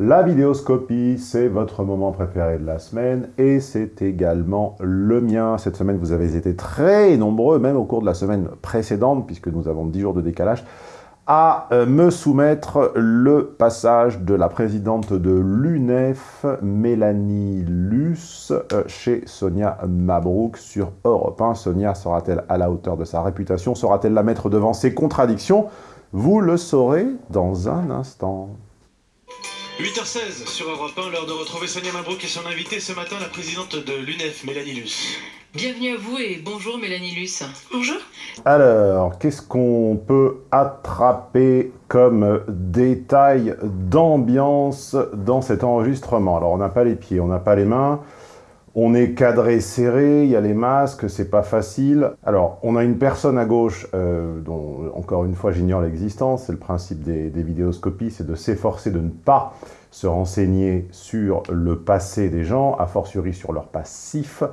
La vidéoscopie, c'est votre moment préféré de la semaine et c'est également le mien. Cette semaine, vous avez été très nombreux, même au cours de la semaine précédente, puisque nous avons 10 jours de décalage, à euh, me soumettre le passage de la présidente de l'UNEF, Mélanie Luce, euh, chez Sonia Mabrouk sur Europe 1. Sonia sera-t-elle à la hauteur de sa réputation? Sera-t-elle la mettre devant ses contradictions? Vous le saurez dans un instant. 8h16 sur Europe 1, l'heure de retrouver Sonia Mabrouk et son invitée ce matin, la présidente de l'UNEF, Mélanie Luce. Bienvenue à vous et bonjour Mélanie Luce. Bonjour. Alors, qu'est-ce qu'on peut attraper comme détail d'ambiance dans cet enregistrement? Alors, on n'a pas les pieds, on n'a pas les mains, on est cadré serré, il y a les masques, c'est pas facile. Alors, on a une personne à gauche, euh, dont encore une fois j'ignore l'existence, c'est le principe des, des vidéoscopies, c'est de s'efforcer de ne pas se renseigner sur le passé des gens, a fortiori sur leur passif,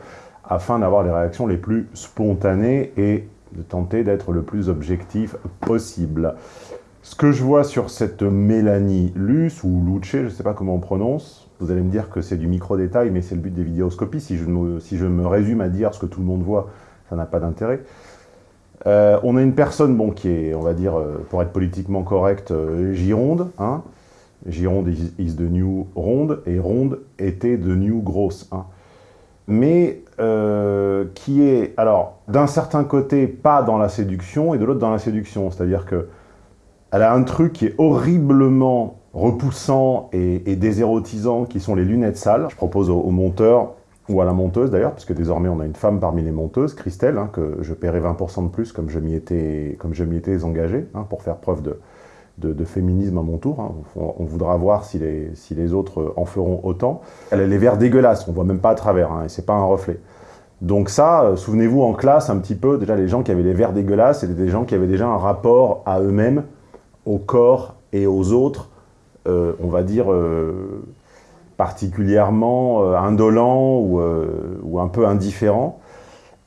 afin d'avoir les réactions les plus spontanées et de tenter d'être le plus objectif possible. Ce que je vois sur cette Mélanie Luce, ou Luce, je ne sais pas comment on prononce, vous allez me dire que c'est du micro-détail, mais c'est le but des vidéoscopies. Si je, me, si je me résume à dire ce que tout le monde voit, ça n'a pas d'intérêt. Euh, on a une personne bon, qui est, on va dire, euh, pour être politiquement correct, euh, Gironde. Hein. Gironde is, the new ronde, et ronde était de new grosse. Hein. Mais qui est, alors, d'un certain côté, pas dans la séduction, et de l'autre dans la séduction. C'est-à-dire que elle a un truc qui est horriblement repoussant et, et, désérotisant, qui sont les lunettes sales. Je propose aux, aux monteurs, ou à la monteuse d'ailleurs, parce que désormais on a une femme parmi les monteuses, Christelle, hein, que je paierai 20% de plus comme je m'y étais, étais engagé, hein, pour faire preuve de, de, féminisme à mon tour. Hein. On, voudra voir si les, si les autres en feront autant. Elle a les verres dégueulasses, on voit même pas à travers, et c'est pas un reflet. Donc ça, euh, souvenez-vous en classe un petit peu, déjà les gens qui avaient les verres dégueulasses, c'était des gens qui avaient déjà un rapport à eux-mêmes, au corps et aux autres, on va dire, euh, particulièrement euh, indolent ou, euh, un peu indifférent.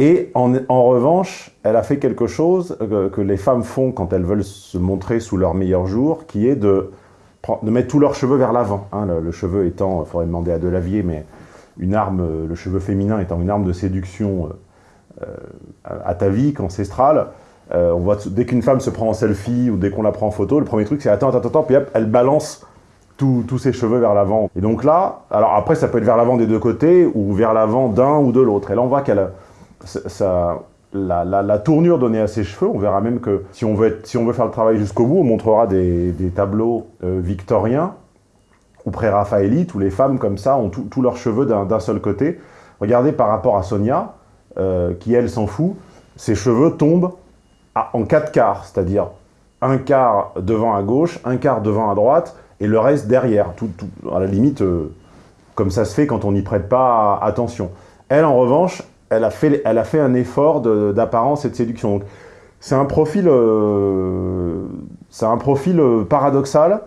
Et en, revanche, elle a fait quelque chose que, les femmes font quand elles veulent se montrer sous leur meilleur jour, qui est de, mettre tous leurs cheveux vers l'avant. Hein, le, cheveu étant, il faudrait demander à Delavier, mais une arme, le cheveu féminin étant une arme de séduction euh, atavique, ancestrale, euh, on voit dès qu'une femme se prend en selfie ou dès qu'on la prend en photo, le premier truc c'est attends, attends, attends, puis elle balance tous ses cheveux vers l'avant. Et donc là, alors après ça peut être vers l'avant des deux côtés ou vers l'avant d'un ou de l'autre. Et là on voit qu'elle la, tournure donnée à ses cheveux, on verra même que si on veut, si on veut faire le travail jusqu'au bout, on montrera des, des tableaux euh, victoriens ou pré-raphaélites où les femmes comme ça ont tous leurs cheveux d'un seul côté. Regardez par rapport à Sonia, euh, qui elle s'en fout, ses cheveux tombent à, en quatre quarts, c'est-à-dire un quart devant à gauche, un quart devant à droite, et le reste derrière, à la limite, euh, comme ça se fait quand on n'y prête pas attention. Elle, en revanche, elle a fait, un effort d'apparence et de séduction. C'est un profil, euh, euh, paradoxal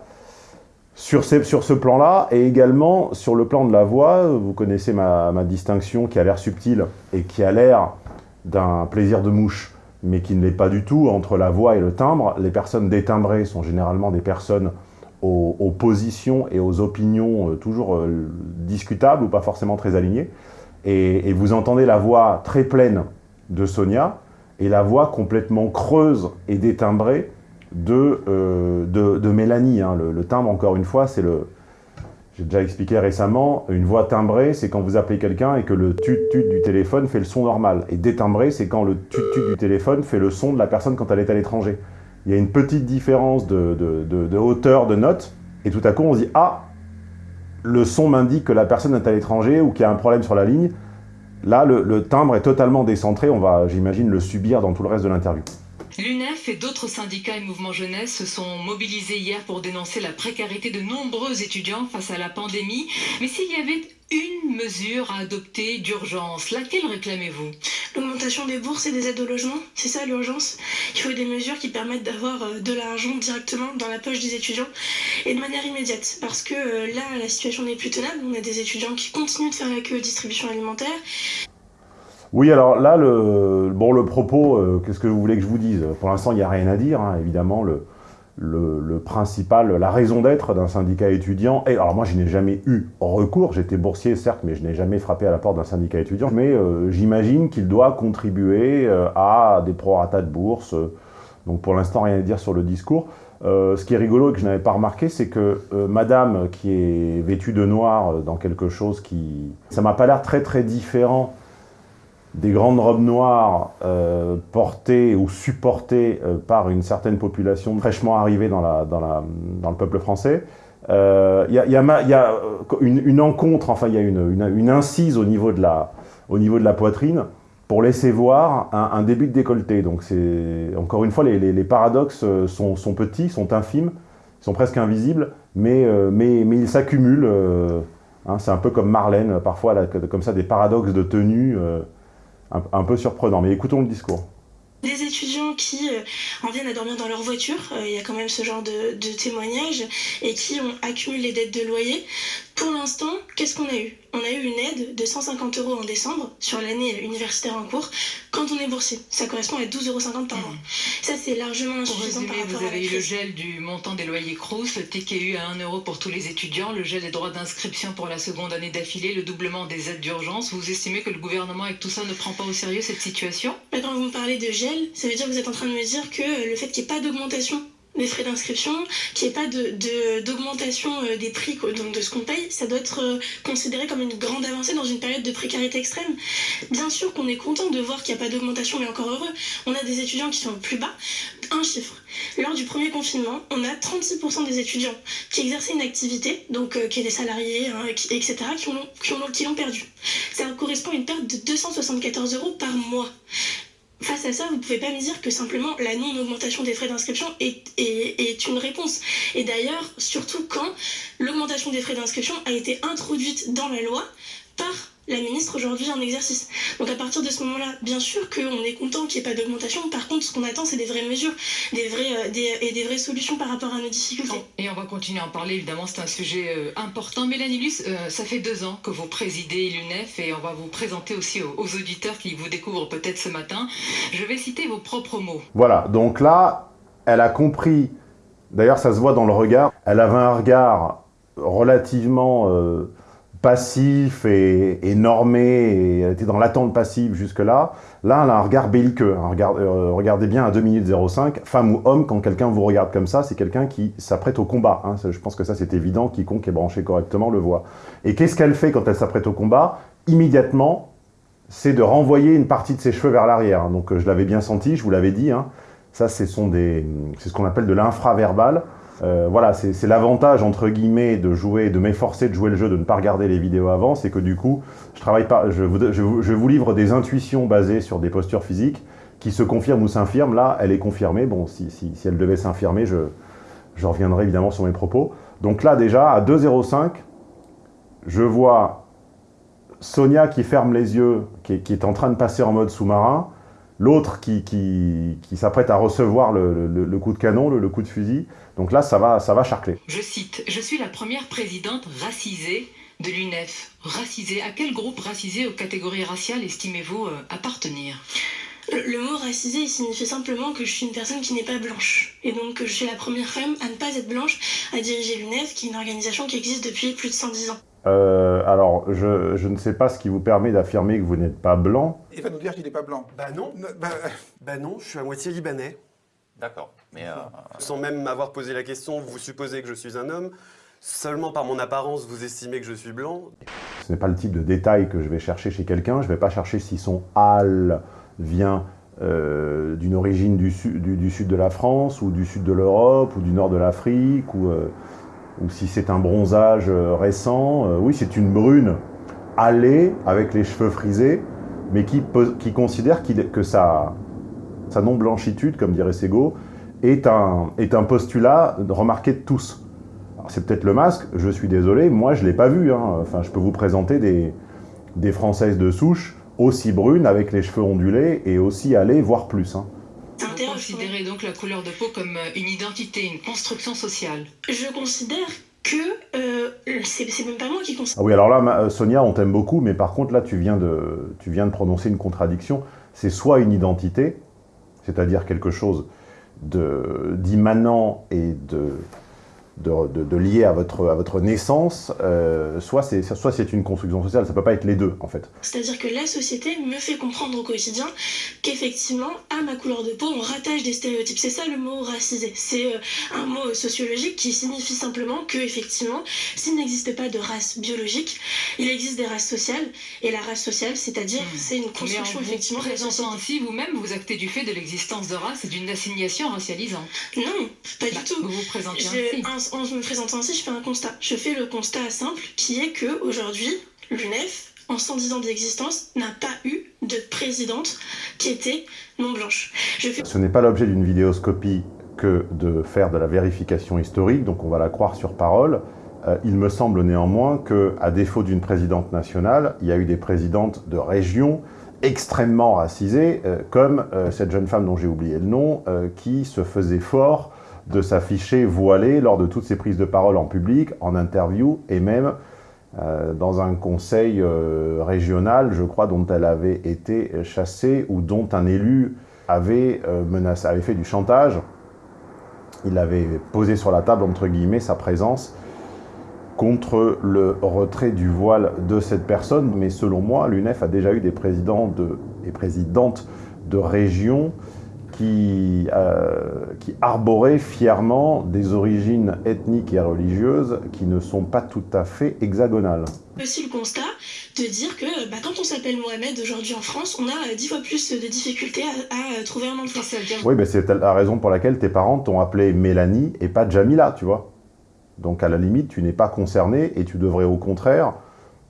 sur ce plan-là, et également sur le plan de la voix. Vous connaissez ma, ma distinction qui a l'air subtile et qui a l'air d'un plaisir de mouche, mais qui ne l'est pas du tout entre la voix et le timbre. Les personnes détimbrées sont généralement des personnes aux, positions et aux opinions euh, toujours euh, discutables ou pas forcément très alignées. Et, vous entendez la voix très pleine de Sonia et la voix complètement creuse et détimbrée de, euh, Mélanie. Hein. Le, timbre, encore une fois, c'est le... J'ai déjà expliqué récemment, une voix timbrée, c'est quand vous appelez quelqu'un et que le tut-tut du téléphone fait le son normal. Et détimbré, c'est quand le tut-tut du téléphone fait le son de la personne quand elle est à l'étranger il y a une petite différence de, de, de, hauteur de note, et tout à coup on se dit « Ah, le son m'indique que la personne est à l'étranger ou qu'il y a un problème sur la ligne ». Là, le, timbre est totalement décentré, on va, j'imagine, le subir dans tout le reste de l'interview. L'UNEF et d'autres syndicats et mouvements jeunesse se sont mobilisés hier pour dénoncer la précarité de nombreux étudiants face à la pandémie. Mais s'il y avait une mesure à adopter d'urgence, laquelle réclamez-vous? L'augmentation des bourses et des aides au logement, c'est ça l'urgence? Il faut des mesures qui permettent d'avoir euh, de l'argent directement dans la poche des étudiants et de manière immédiate. Parce que euh, là, la situation n'est plus tenable. On a des étudiants qui continuent de faire la queue aux distributions alimentaires. Oui, alors là, le, bon, le propos, euh, qu'est-ce que vous voulez que je vous dise? Pour l'instant, il n'y a rien à dire. Hein, évidemment, le, principal, la raison d'être d'un syndicat étudiant. Et alors moi, je n'ai jamais eu recours, j'étais boursier certes, mais je n'ai jamais frappé à la porte d'un syndicat étudiant. Mais euh, j'imagine qu'il doit contribuer euh, à des proratas de bourse. donc pour l'instant, rien à dire sur le discours. Ce qui est rigolo et que je n'avais pas remarqué, c'est que madame qui est vêtue de noir dans quelque chose qui... Ça m'a pas l'air très très différent des grandes robes noires euh, portées ou supportées euh, par une certaine population fraîchement arrivée dans, le peuple français. Il euh, y, a, une, une, enfin il y a une, incise au niveau, de la, poitrine pour laisser voir un, début de décolleté. Donc encore une fois, les, paradoxes sont, sont, petits, sont infimes, sont presque invisibles, mais, ils s'accumulent. Hein, c'est un peu comme Marlène, parfois, comme ça, des paradoxes de tenue un, peu surprenant. Mais écoutons le discours. Des étudiants qui euh, en viennent à dormir dans leur voiture, euh, il y a quand même ce genre de, de témoignages, et qui ont accumulé les dettes de loyer. Pour l'instant, qu'est-ce qu'on a eu? On a eu une aide de 150 euros en décembre sur l'année universitaire en cours quand on est boursier. Ça correspond à 12,50 euros par mois. Ça, c'est largement insuffisant par rapport vous avez eu le gel du montant des loyers Crous, le TKU à 1 euro pour tous les étudiants, le gel des droits d'inscription pour la seconde année d'affilée, le doublement des aides d'urgence. Vous estimez que le gouvernement, avec tout ça, ne prend pas au sérieux cette situation? Quand vous me parlez de gel, ça veut dire que vous êtes en train de me dire que le fait qu'il n'y ait pas d'augmentation des frais d'inscription, qu'il n'y ait pas d'augmentation de, euh, des prix donc de ce qu'on paye, ça doit être euh, considéré comme une grande avancée dans une période de précarité extrême. Bien sûr qu'on est content de voir qu'il n'y a pas d'augmentation, mais encore heureux. On a des étudiants qui sont plus bas. Un chiffre. Lors du premier confinement, on a 36% des étudiants qui exerçaient une activité, donc euh, qui étaient salariés, hein, etc., qui l'ont qui ont, qui perdu. Ça correspond à une perte de 274 euros par mois. Face à ça, vous ne pouvez pas me dire que simplement la non-augmentation des frais d'inscription est, une réponse. Et d'ailleurs, surtout quand l'augmentation des frais d'inscription a été introduite dans la loi par la ministre aujourd'hui en exercice. Donc à partir de ce moment-là, bien sûr qu'on est content qu'il n'y ait pas d'augmentation. Par contre, ce qu'on attend, c'est des vraies mesures des vrais, euh, des, et des vraies solutions par rapport à nos difficultés. Et on va continuer à en parler, évidemment, c'est un sujet euh, important. Mélanie Luce, euh, ça fait deux ans que vous présidez l'UNEF et on va vous présenter aussi aux, aux auditeurs qui vous découvrent peut-être ce matin. Je vais citer vos propres mots. Voilà, donc là, elle a compris, d'ailleurs ça se voit dans le regard, elle avait un regard relativement... Euh, passif et, et, normé, et elle était dans l'attente passive jusque-là. Là, elle a un regard belliqueux. Regard, euh, regardez bien à 2 minutes 05, femme ou homme, quand quelqu'un vous regarde comme ça, c'est quelqu'un qui s'apprête au combat. Hein. Je pense que ça, c'est évident, quiconque est branché correctement le voit. Et qu'est-ce qu'elle fait quand elle s'apprête au combat? Immédiatement, c'est de renvoyer une partie de ses cheveux vers l'arrière. Donc, euh, je l'avais bien senti, je vous l'avais dit. Hein. Ça, c'est ce qu'on appelle de l'infraverbal. Euh, voilà, c'est l'avantage, entre guillemets, de jouer, de m'efforcer de jouer le jeu, de ne pas regarder les vidéos avant, c'est que du coup, je travaille pas, je vous, livre des intuitions basées sur des postures physiques qui se confirment ou s'infirment. Là, elle est confirmée. Bon, si, elle devait s'infirmer, je, reviendrai évidemment sur mes propos. Donc là, déjà, à 2,05, je vois Sonia qui ferme les yeux, qui est en train de passer en mode sous-marin, l'autre qui, s'apprête à recevoir le, coup de canon, le, le, coup de fusil. Donc là, ça va, ça va charcler. Je cite, « Je suis la première présidente racisée de l'UNEF. Racisée À quel groupe racisé aux catégories raciales estimez-vous euh, appartenir ?» Le mot racisé, il signifie simplement que je suis une personne qui n'est pas blanche. Et donc que je suis la première femme à ne pas être blanche à diriger l'UNEF, qui est une organisation qui existe depuis plus de 110 ans. Euh, alors, je, je, ne sais pas ce qui vous permet d'affirmer que vous n'êtes pas blanc. Il va nous dire qu'il n'est pas blanc. Bah non. Bah, bah non, je suis à moitié libanais. D'accord. Mais euh... Sans même m'avoir posé la question, vous supposez que je suis un homme. Seulement par mon apparence, vous estimez que je suis blanc. Ce n'est pas le type de détail que je vais chercher chez quelqu'un. Je ne vais pas chercher si son hal vient euh, d'une origine du, sud de la France, ou du sud de l'Europe, ou du nord de l'Afrique, ou... Euh, si c'est un bronzage récent. Euh, oui, c'est une brune allée avec les cheveux frisés, mais qui, considère qu que sa, sa non-blanchitude, comme dirait Sego, est un, postulat remarqué de tous. C'est peut-être le masque, je suis désolé, moi je ne l'ai pas vu. Hein. Enfin, je peux vous présenter des Françaises de souche aussi brunes, avec les cheveux ondulés, et aussi allées, voire plus. Hein. Vous considérez donc la couleur de peau comme euh, une identité, une construction sociale Je considère que euh, c'est même pas moi qui considère. Ah oui, alors là, Sonia, on t'aime beaucoup, mais par contre, là, tu viens de, tu viens de prononcer une contradiction. C'est soit une identité, c'est-à-dire quelque chose d'immanent et de, de, de, lié à votre, à votre naissance, euh, soit c'est une construction sociale, ça peut pas être les deux en fait. C'est-à-dire que la société me fait comprendre au quotidien qu'effectivement, à ma couleur de peau, on rattache des stéréotypes. C'est ça le mot racisé. C'est euh, un mot sociologique qui signifie simplement que effectivement, s'il n'existe pas de race biologique, il existe des races sociales, et la race sociale, c'est-à-dire, mmh. c'est une construction Mais en effectivement. Présentant ainsi, vous-même, vous actez du fait de l'existence de race et d'une assignation racialisante. Non, pas bah, du tout. Vous vous présentez je, ainsi en me présentant ainsi, je fais un constat. Je fais le constat simple qui est que aujourd'hui, l'UNEF, en 110 ans d'existence, n'a pas eu de présidente qui était non blanche. Ce n'est pas l'objet d'une vidéoscopie que de faire de la vérification historique, donc on va la croire sur parole. Euh, il me semble néanmoins que, à défaut d'une présidente nationale, il y a eu des présidentes de régions extrêmement racisées, euh, comme euh, cette jeune femme dont j'ai oublié le nom, qui se faisait fort de s'afficher voilée lors de toutes ses prises de parole en public, en interview et même euh, dans un conseil euh, régional, je crois, dont elle avait été chassée ou dont un élu avait, euh, menacé, avait fait du chantage. Il avait posé sur la table, entre guillemets, sa présence contre le retrait du voile de cette personne. Mais selon moi, l'UNEF a déjà eu des présidents de, et présidentes de régions qui, euh, qui arborait fièrement des origines ethniques et religieuses qui ne sont pas tout à fait hexagonales. Aussi le constat de dire que bah, quand on s'appelle Mohamed aujourd'hui en France, on a dix fois plus de difficultés à, à trouver un emploi. Oui, mais c'est la raison pour laquelle tes parents t'ont appelé Mélanie et pas Jamila, tu vois. Donc à la limite, tu n'es pas concerné et tu devrais au contraire,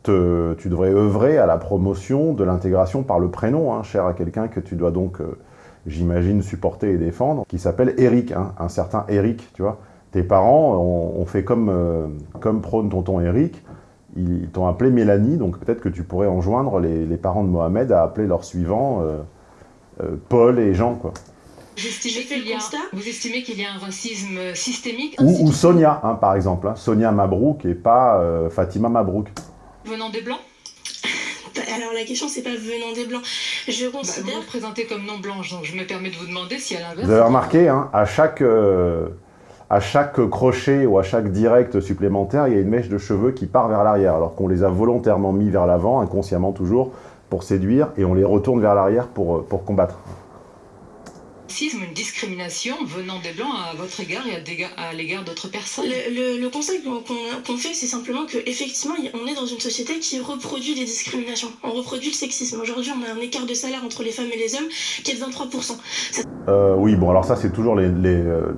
te, tu devrais œuvrer à la promotion de l'intégration par le prénom, hein, cher à quelqu'un que tu dois donc... Euh, j'imagine, supporter et défendre, qui s'appelle Eric, hein, un certain Eric, tu vois. Tes parents ont, fait comme, euh, comme prône tonton Eric, ils t'ont appelé Mélanie, donc peut-être que tu pourrais enjoindre les, les, parents de Mohamed à appeler leurs suivants euh, euh, Paul et Jean, quoi. Vous estimez qu'il y, qu y, a un racisme systémique Ou, ou Sonia, hein, par exemple. Hein. Sonia Mabrouk et pas euh, Fatima Mabrouk. Venant des Blancs? Alors la question c'est pas venant des blancs. Je considère. Bah, vous vous présentez comme non blanche, donc je me permets de vous demander si à l'inverse. Vous avez remarqué, hein, à chaque euh, à chaque crochet ou à chaque direct supplémentaire, il y a une mèche de cheveux qui part vers l'arrière, alors qu'on les a volontairement mis vers l'avant, inconsciemment toujours, pour séduire, et on les retourne vers l'arrière pour, euh, pour combattre discrimination venant des Blancs à votre égard et à l'égard d'autres personnes? Le, le, le conseil qu'on fait, c'est simplement qu'effectivement, on est dans une société qui reproduit des discriminations. On reproduit le sexisme. Aujourd'hui, on a un écart de salaire entre les femmes et les hommes qui est de 23%. Euh, oui, bon, alors ça, c'est toujours les... les euh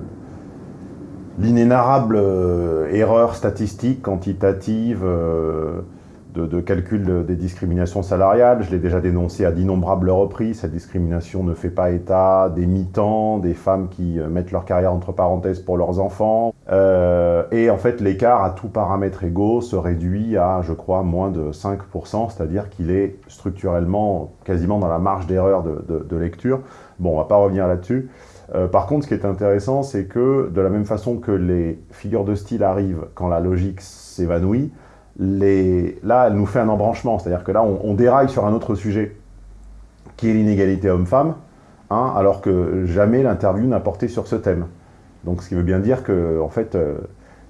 l'inénarrable euh, erreur statistique quantitative euh, de, calcul des discriminations salariales. Je l'ai déjà dénoncé à d'innombrables reprises. Cette discrimination ne fait pas état des mi-temps, des femmes qui euh, mettent leur carrière entre parenthèses pour leurs enfants. Euh, et en fait, l'écart à tout paramètre égaux se réduit à, je crois, moins de 5%, c'est-à-dire qu'il est structurellement quasiment dans la marge d'erreur de, lecture. Bon, on va pas revenir là-dessus. Euh, par contre, ce qui est intéressant, c'est que de la même façon que les figures de style arrivent quand la logique s'évanouit, là, elle nous fait un embranchement. C'est-à-dire que là, on, déraille sur un autre sujet, qui est l'inégalité homme-femme, hein, alors que jamais l'interview n'a porté sur ce thème. Donc, ce qui veut bien dire que, en fait, euh,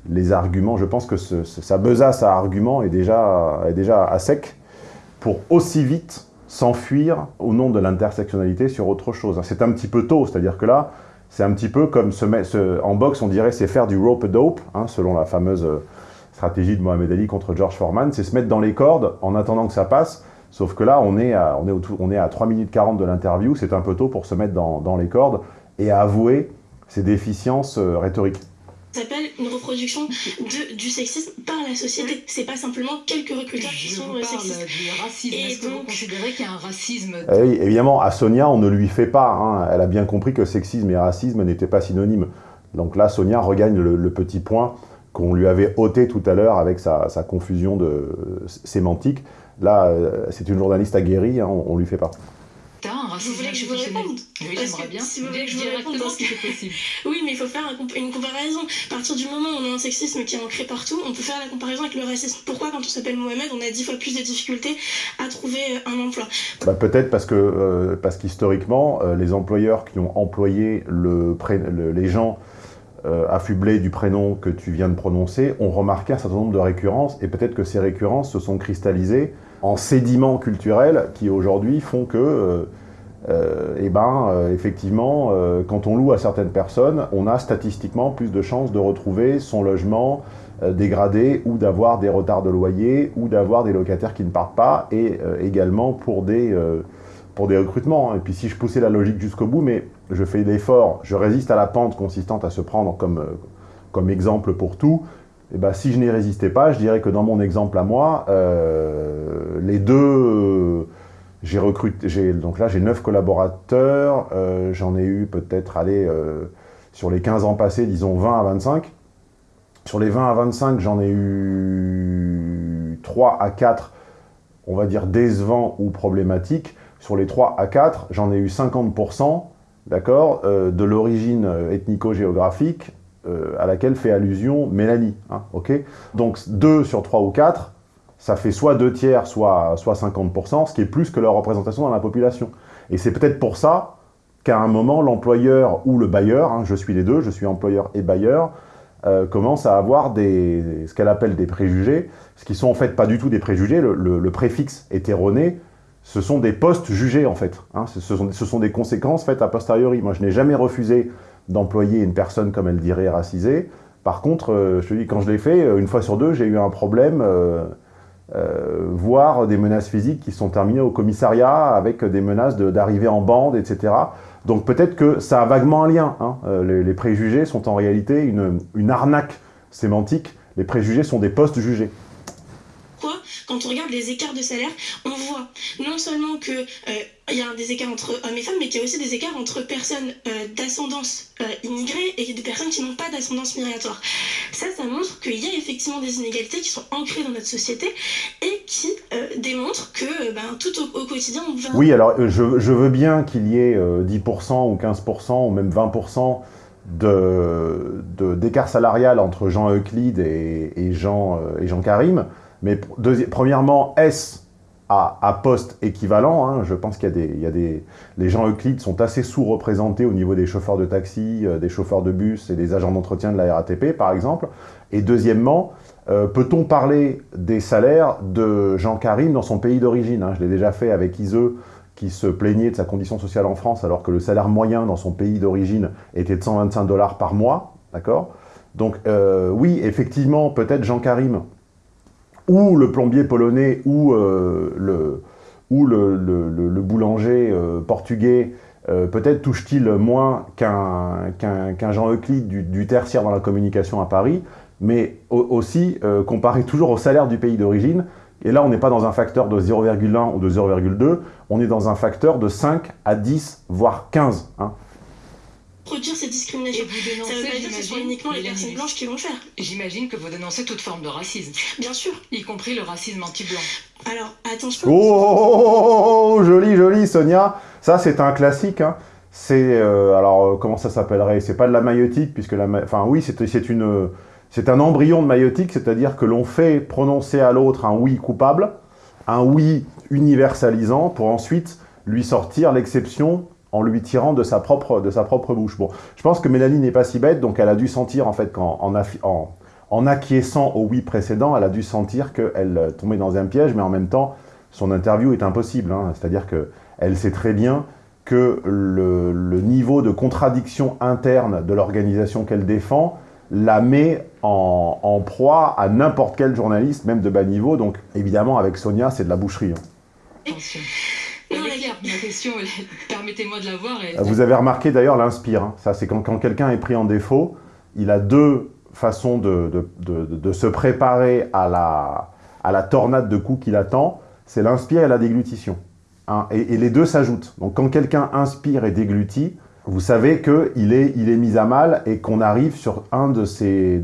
les arguments, je pense que ce, ce, sa besace à arguments est déjà, est déjà à sec pour aussi vite s'enfuir au nom de l'intersectionnalité sur autre chose. C'est un petit peu tôt, c'est-à-dire que là, c'est un petit peu comme se, en boxe, on dirait c'est faire du rope dope, hein, selon la fameuse stratégie de Mohamed Ali contre George Foreman, c'est se mettre dans les cordes en attendant que ça passe. Sauf que là, on est à, on est on est à 3 minutes 40 de l'interview, c'est un peu tôt pour se mettre dans, dans, les cordes et à avouer ses déficiences euh, rhétoriques. Ça s'appelle une reproduction de, du sexisme par la société. C'est pas simplement quelques recruteurs qui sont euh, sexistes. Est-ce que vous considérez qu'il y a un racisme eh oui, Évidemment, à Sonia, on ne lui fait pas. Hein. Elle a bien compris que sexisme et racisme n'étaient pas synonymes. Donc là, Sonia regagne le, le petit point qu'on lui avait ôté tout à l'heure avec sa, sa, confusion de sémantique. Là, euh, c'est une journaliste aguerrie, hein, on, ne lui fait pas. racisme Vous voulez que je vous réponde Oui, j'aimerais que bien. si vous voulez que je vous réponde possible. Oui, mais il faut faire une comparaison. À partir du moment où on a un sexisme qui est ancré partout, on peut faire la comparaison avec le racisme. Pourquoi, quand on s'appelle Mohamed, on a dix fois plus de difficultés à trouver euh, un emploi? Bah, Peut-être parce que euh, parce qu'historiquement, euh, les employeurs qui ont employé le pré- le- les gens euh, affublés du prénom que tu viens de prononcer ont remarqué un certain nombre de récurrences et peut-être que ces récurrences se sont cristallisées en sédiments culturels qui aujourd'hui font que, euh, euh, eh ben, effectivement, quand on loue à certaines personnes, on a statistiquement plus de chances de retrouver son logement dégradé ou d'avoir des retards de loyer ou d'avoir des locataires qui ne partent pas et également pour des, pour des recrutements. Et puis si je poussais la logique jusqu'au bout, mais je fais l'effort, je résiste à la pente consistante à se prendre comme, euh, comme exemple pour tout, et ben, si je n'y résistais pas, je dirais que dans mon exemple à moi, euh, les deux... euh, j'ai recruté, donc là j'ai 9 collaborateurs, euh, j'en ai eu peut-être, allez, sur les 15 ans passés, disons 20 à 25. Sur les 20 à 25, j'en ai eu 3 à 4, on va dire décevants ou problématiques. Sur les 3 à 4, j'en ai eu 50%, d'accord, euh, de l'origine euh, ethnico-géographique euh, à laquelle fait allusion Mélanie, hein, Donc 2 sur 3 ou 4, ça fait soit 2 tiers, soit, soit 50%, ce qui est plus que leur représentation dans la population. Et c'est peut-être pour ça qu'à un moment, l'employeur ou le bailleur, hein, je suis les deux, je suis employeur et bailleur, commence à avoir des, ce qu'elle appelle des préjugés, ce qui sont en fait pas du tout des préjugés, le- le préfixe est erroné, ce sont des postes jugés en fait, hein, ce, sont, ce sont des conséquences faites a posteriori. Moi je n'ai jamais refusé d'employer une personne comme elle dirait racisée, par contre, euh, je te dis, quand je l'ai fait, euh, une fois sur deux, j'ai eu un problème, euh, voire des menaces physiques qui sont terminées au commissariat avec des menaces d'arriver en bande, etc. Donc peut-être que ça a vaguement un lien. hein. Les, les préjugés sont en réalité une, une arnaque sémantique. Les préjugés sont des postes jugés. Quand on regarde les écarts de salaire, on voit non seulement que euh, y a des écarts entre hommes et femmes, mais qu'il y a aussi des écarts entre personnes euh, d'ascendance euh, immigrée et des personnes qui n'ont pas d'ascendance migratoire. Ça, ça montre qu'il y a effectivement des inégalités qui sont ancrées dans notre société et qui euh, démontrent que ben, tout au, quotidien, on va... Oui, alors je, veux bien qu'il y ait euh, 10% ou 15% ou même 20% de- de- d'écart salarial entre Jean Euclide et, Jean, et Jean Karim, mais premièrement, est-ce à, à poste équivalent hein, Je pense qu'il y les Jean Euclide sont assez sous-représentés au niveau des chauffeurs de taxi, euh, des chauffeurs de bus et des agents d'entretien de la RATP, par exemple. Et deuxièmement, euh, peut-on parler des salaires de Jean Karim dans son pays d'origine hein? Je l'ai déjà fait avec Iseux, qui se plaignait de sa condition sociale en France, alors que le salaire moyen dans son pays d'origine était de 125 dollars par mois, d'accord? Donc euh, oui, effectivement, peut-être Jean Karim, ou le plombier polonais, ou euh, le, ou le, le- boulanger euh, portugais, euh, peut-être touche-t-il moins qu'un Jean Euclide du, tertiaire dans la communication à Paris, mais au- aussi, comparé toujours au salaire du pays d'origine, et là on n'est pas dans un facteur de 0,1 ou de 0,2, on est dans un facteur de 5 à 10, voire 15. hein. Produire ces Et discriminations. vous Ça veut pas dire que ce sont uniquement les personnes blanches qui vont le faire. J'imagine que vous dénoncez toute forme de racisme, Bien sûr. y compris le racisme anti-blanc. Alors, attention. Oh, oh, oh, oh, joli, joli, Sonia. Ça, c'est un classique. hein. C'est, euh, alors, euh, comment ça s'appellerait? C'est pas de la maïotique, puisque la, enfin, oui, c'est c'est une, c'est un embryon de maïotique, c'est-à-dire que l'on fait prononcer à l'autre un oui coupable, un oui universalisant, pour ensuite lui sortir l'exception en lui tirant de sa propre, de sa propre bouche. Bon, je pense que Mélanie n'est pas si bête, donc elle a dû sentir en fait qu'en en, acquiesçant au oui précédent, elle a dû sentir qu'elle euh, tombait dans un piège, mais en même temps, son interview est impossible. hein. C'est-à-dire qu'elle sait très bien que le, niveau de contradiction interne de l'organisation qu'elle défend la met en, en proie à n'importe quel journaliste, même de bas niveau. Donc évidemment, avec Sonia, c'est de la boucherie. hein. Attention. Non, Elle est la- claire, ma question, permettez-moi de la voir. Vous avez remarqué d'ailleurs l'inspire. hein. Ça, c'est quand, quelqu'un est pris en défaut, il a deux façons de, se préparer à la, tornade de coups qu'il attend. C'est l'inspire et la déglutition. hein. Et, les deux s'ajoutent. Donc quand quelqu'un inspire et déglutit, vous savez qu'il est, mis à mal et qu'on arrive sur un, de ces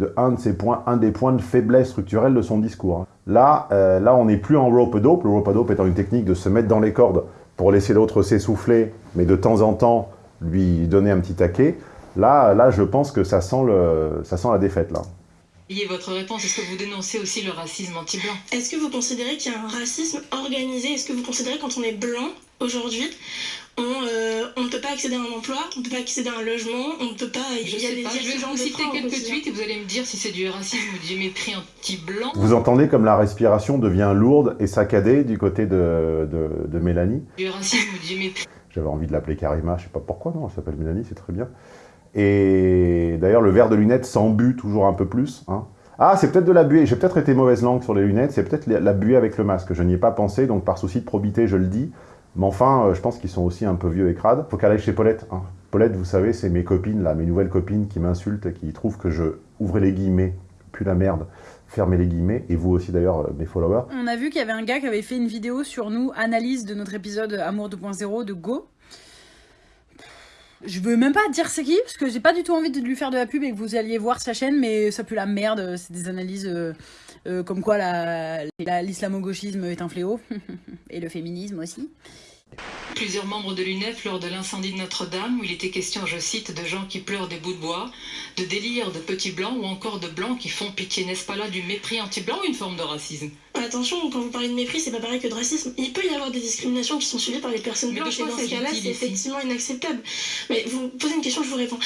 points, un des points de faiblesse structurelle de son discours. hein. Là, euh, là on n'est plus en rope-a-dope. Le rope-a-dope étant une technique de se mettre dans les cordes pour laisser l'autre s'essouffler, mais de temps en temps lui donner un petit taquet, là, là je pense que ça sent, le, ça sent la défaite. là. Ayez votre réponse. Est-ce que vous dénoncez aussi le racisme anti-blanc? Est-ce que vous considérez qu'il y a un racisme organisé? Est-ce que vous considérez quand on est blanc aujourd'hui, on, euh, on ne peut pas accéder à un emploi, on ne peut pas accéder à un logement, on ne peut pas. Je, y a sais des pas, je vais vous citer quelques tweets et vous allez me dire si c'est du racisme ou du mépris anti-blanc. Vous entendez comme la respiration devient lourde et saccadée du côté de, de, de Mélanie Du racisme ou du mépris. J'avais envie de l'appeler Karima, je sais pas pourquoi, non, elle s'appelle Mélanie, c'est très bien. Et d'ailleurs, le verre de lunettes s'embue toujours un peu plus. hein. Ah, c'est peut-être de la buée, j'ai peut-être été mauvaise langue sur les lunettes, c'est peut-être la la buée avec le masque. Je n'y ai pas pensé, donc par souci de probité, je le dis. Mais enfin, euh, je pense qu'ils sont aussi un peu vieux et crades. Faut qu'elle aille chez Paulette. hein. Paulette, vous savez, c'est mes copines, là, mes nouvelles copines qui m'insultent, qui trouvent que je, ouvrez les guillemets, puis la merde, fermez les guillemets, et vous aussi d'ailleurs, euh, mes followers. On a vu qu'il y avait un gars qui avait fait une vidéo sur nous, analyse de notre épisode Amour 2.0 de Go. Je veux même pas dire c'est qui, parce que j'ai pas du tout envie de lui faire de la pub et que vous alliez voir sa chaîne, mais ça pue la merde. C'est des analyses euh, euh, comme quoi la- la- l'islamo-gauchisme est un fléau, et le féminisme aussi. Plusieurs membres de l'UNEF lors de l'incendie de Notre-Dame, où il était question, je cite, de gens qui pleurent des bouts de bois, de délire de petits blancs ou encore de blancs qui font pitié. N'est-ce pas là du mépris anti-blanc ou une forme de racisme? Attention, quand vous parlez de mépris, c'est pas pareil que de racisme. Il peut y avoir des discriminations qui sont suivies par les personnes blanches, et dans ce cas-là, c'est effectivement inacceptable. Mais vous posez une question, je vous réponds.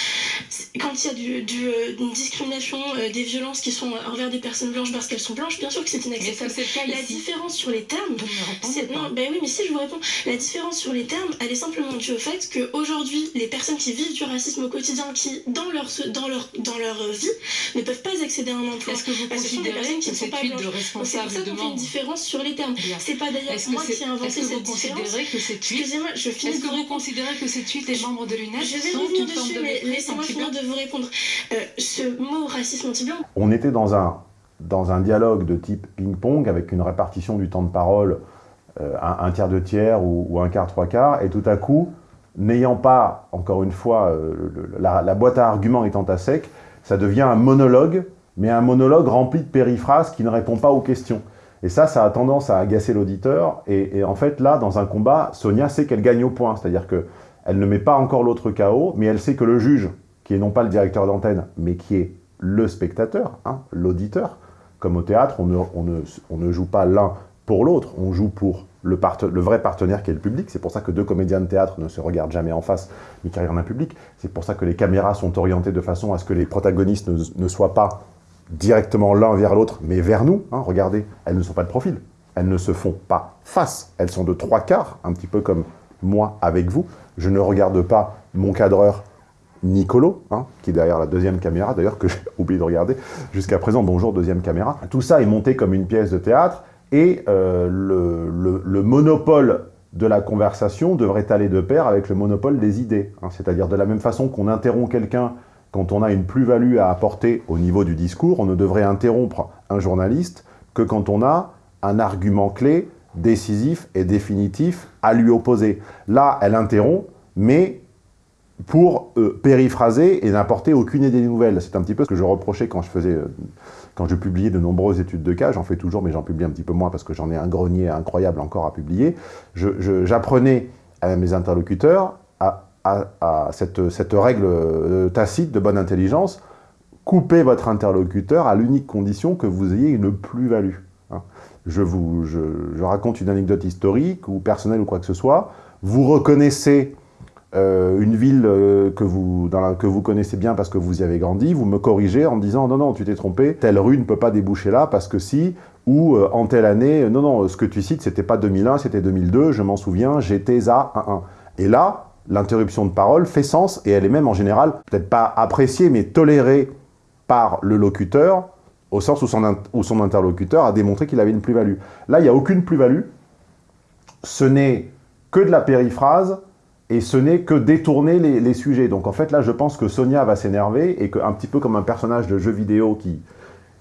Quand il y a du, du, euh, une discrimination, euh, des violences qui sont envers des personnes blanches parce qu'elles sont blanches, bien sûr que c'est Mais est-ce que inacceptable. La différence sur les termes, c'est- non, ben oui, mais si je vous réponds, la différence sur les termes, elle est simplement due au fait qu'aujourd'hui, les personnes qui vivent du racisme au quotidien, qui dans leur, dans leur, dans leur vie, ne peuvent pas accéder à un emploi. Est-ce que vous Parce considérez personnes que qui ne sont cette de blanches. Et fait une différence sur les termes. C'est pas d'ailleurs moi qui ai inventé cette différence. Excusez-moi, je finis Est-ce que vous considérez que cette suite les membres de l'UNEF Je vais revenir dessus, de mais laissez-moi finir de vous répondre. Euh, ce mot racisme anti-blanc, On était dans un, dans un dialogue de type ping-pong avec une répartition du temps de parole, euh, un, un tiers, deux tiers ou, ou un quart, trois quarts, et tout à coup, n'ayant pas, encore une fois, euh, le- la, la boîte à arguments étant à sec, ça devient un monologue, mais un monologue rempli de périphrases qui ne répond pas aux questions. Et ça, ça a tendance à agacer l'auditeur. Et, en fait, là, dans un combat, Sonia sait qu'elle gagne au point. C'est-à-dire que elle ne met pas encore l'autre KO, mais elle sait que le juge, qui est non pas le directeur d'antenne, mais qui est le spectateur, hein, l'auditeur, comme au théâtre, on ne, joue pas l'un pour l'autre, on joue pour le, vrai partenaire qui est le public. C'est pour ça que deux comédiens de théâtre ne se regardent jamais en face, mais qui regardent un public. C'est pour ça que les caméras sont orientées de façon à ce que les protagonistes ne soient pas directement l'un vers l'autre, mais vers nous. hein. regardez, elles ne sont pas de profil. Elles ne se font pas face. Elles sont de trois quarts, un petit peu comme moi avec vous. Je ne regarde pas mon cadreur Nicolo, hein, qui est derrière la deuxième caméra, d'ailleurs, que j'ai oublié de regarder jusqu'à présent. Bonjour, deuxième caméra. Tout ça est monté comme une pièce de théâtre, et euh, le, le- le monopole de la conversation devrait aller de pair avec le monopole des idées. hein. C'est-à-dire de la même façon qu'on interrompt quelqu'un quand on a une plus-value à apporter au niveau du discours, on ne devrait interrompre un journaliste que quand on a un argument clé, décisif et définitif à lui opposer. Là, elle interrompt, mais pour euh, périphraser et n'apporter aucune idée nouvelle. C'est un petit peu ce que je reprochais quand je faisais, euh, quand je publiais de nombreuses études de cas. J'en fais toujours, mais j'en publie un petit peu moins parce que j'en ai un grenier incroyable encore à publier. J'apprenais à mes interlocuteurs à, à- cette, règle euh, tacite de bonne intelligence. Coupez votre interlocuteur à l'unique condition que vous ayez une plus-value. hein. Je, vous, je, raconte une anecdote historique ou personnelle ou quoi que ce soit. Vous reconnaissez euh, une ville euh, que, vous, que vous connaissez bien parce que vous y avez grandi, vous me corrigez en me disant non, non, tu t'es trompé, telle rue ne peut pas déboucher là parce que si, ou en telle année, non, non, ce que tu cites, c'était pas 2001, c'était 2002, je m'en souviens, j'étais à 1-1. Et là, l'interruption de parole fait sens et elle est même en général, peut-être pas appréciée, mais tolérée par le locuteur, au sens où son, où son interlocuteur a démontré qu'il avait une plus-value. Là, il n'y a aucune plus-value, ce n'est que de la périphrase, et ce n'est que détourner les, les sujets. Donc en fait, là, je pense que Sonia va s'énerver et qu'un petit peu comme un personnage de jeu vidéo qui,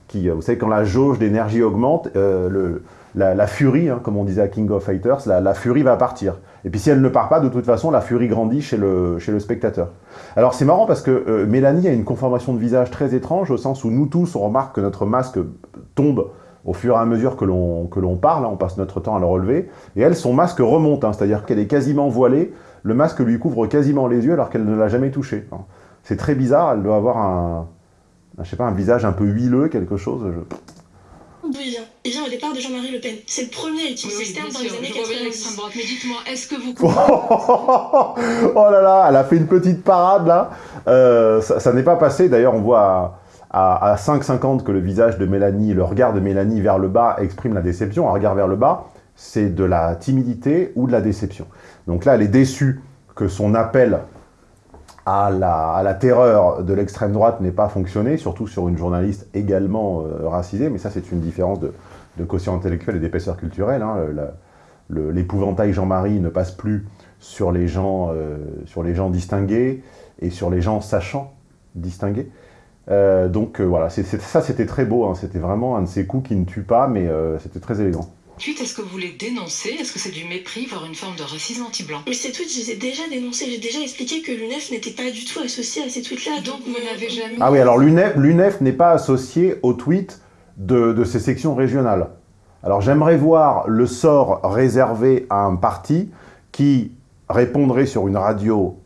qui euh, vous savez, quand la jauge d'énergie augmente, euh, le- la, furie, hein, comme on disait à King of Fighters, la, furie va partir. Et puis si elle ne part pas, de toute façon, la furie grandit chez le, chez le spectateur. Alors c'est marrant parce que euh, Mélanie a une conformation de visage très étrange, au sens où nous tous, on remarque que notre masque tombe au fur et à mesure que l'on parle, hein, on passe notre temps à le relever, et elle, son masque remonte, hein, c'est-à-dire qu'elle est quasiment voilée, le masque lui couvre quasiment les yeux alors qu'elle ne l'a jamais touché. C'est très bizarre, elle doit avoir un, je sais pas, un visage un peu huileux, quelque chose. D'où il vient au départ de Jean-Marie Le Pen. C'est le premier à Oui, utiliser oui, ce bien terme dans sûr, les années je vois bien l'extrême 90. droite. Mais dites-moi, est-ce que vous oh là là, elle a fait une petite parade là. Euh, ça ça n'est pas passé. D'ailleurs, on voit à, à, à 5,50 que le visage de Mélanie, le regard de Mélanie vers le bas exprime la déception. Un regard vers le bas, c'est de la timidité ou de la déception. Donc là, elle est déçue que son appel à la, terreur de l'extrême droite n'ait pas fonctionné, surtout sur une journaliste également euh, racisée. Mais ça, c'est une différence de, de quotient intellectuel et d'épaisseur culturelle. hein. Le- L'épouvantail Jean-Marie ne passe plus sur les gens, euh, sur les gens distingués et sur les gens sachant distinguer. Euh, donc euh, voilà, ça c'était très beau, hein. c'était vraiment un de ces coups qui ne tue pas, mais euh, c'était très élégant. Ensuite, est-ce que vous les dénoncez? Est-ce que c'est du mépris, voire une forme de racisme anti-blanc? Mais ces tweets, je les ai déjà dénoncés. J'ai déjà expliqué que l'UNEF n'était pas du tout associé à ces tweets-là. Donc vous euh, n'avez jamais... Ah oui, alors l'UNEF n'est pas associé au tweet de, de ces sections régionales. Alors j'aimerais voir le sort réservé à un parti qui répondrait sur une radio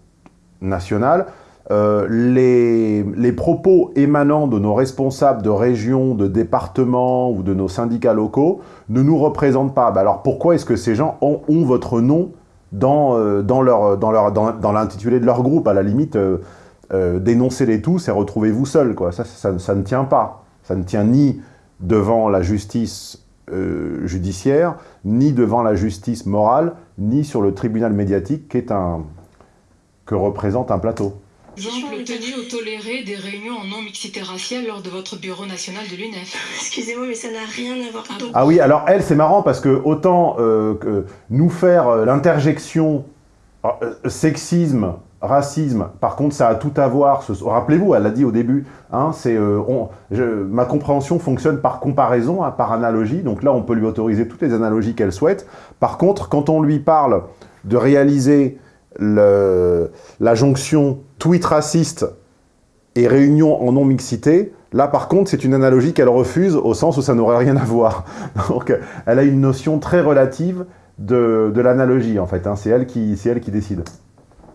nationale euh, les, propos émanant de nos responsables de région, de département ou de nos syndicats locaux ne nous représentent pas. Bah alors pourquoi est-ce que ces gens ont, votre nom dans, euh, dans, l'intitulé de leur groupe? À la limite, euh, euh, dénoncez-les tous et retrouvez-vous seul. Quoi. Ça, ne tient pas. Ça ne tient ni devant la justice judiciaire, ni devant la justice morale, ni sur le tribunal médiatique qui que représente un plateau. Exemple tenu ou toléré des réunions en non-mixité raciale lors de votre bureau national de l'UNEF Excusez-moi, mais ça n'a rien à voir. Donc, Ah oui, alors elle, c'est marrant parce que autant euh, que nous faire euh, l'interjection euh, sexisme, racisme, par contre, ça a tout à voir. ce- Rappelez-vous, elle l'a dit au début, hein, c'est, euh, ma compréhension fonctionne par comparaison, hein, par analogie. Donc là, on peut lui autoriser toutes les analogies qu'elle souhaite. Par contre, quand on lui parle de réaliser le- la jonction tweet raciste et réunion en non-mixité, là par contre c'est une analogie qu'elle refuse au sens où ça n'aurait rien à voir. Donc elle a une notion très relative de, de l'analogie en fait, hein. c'est elle, qui- c'est elle qui décide.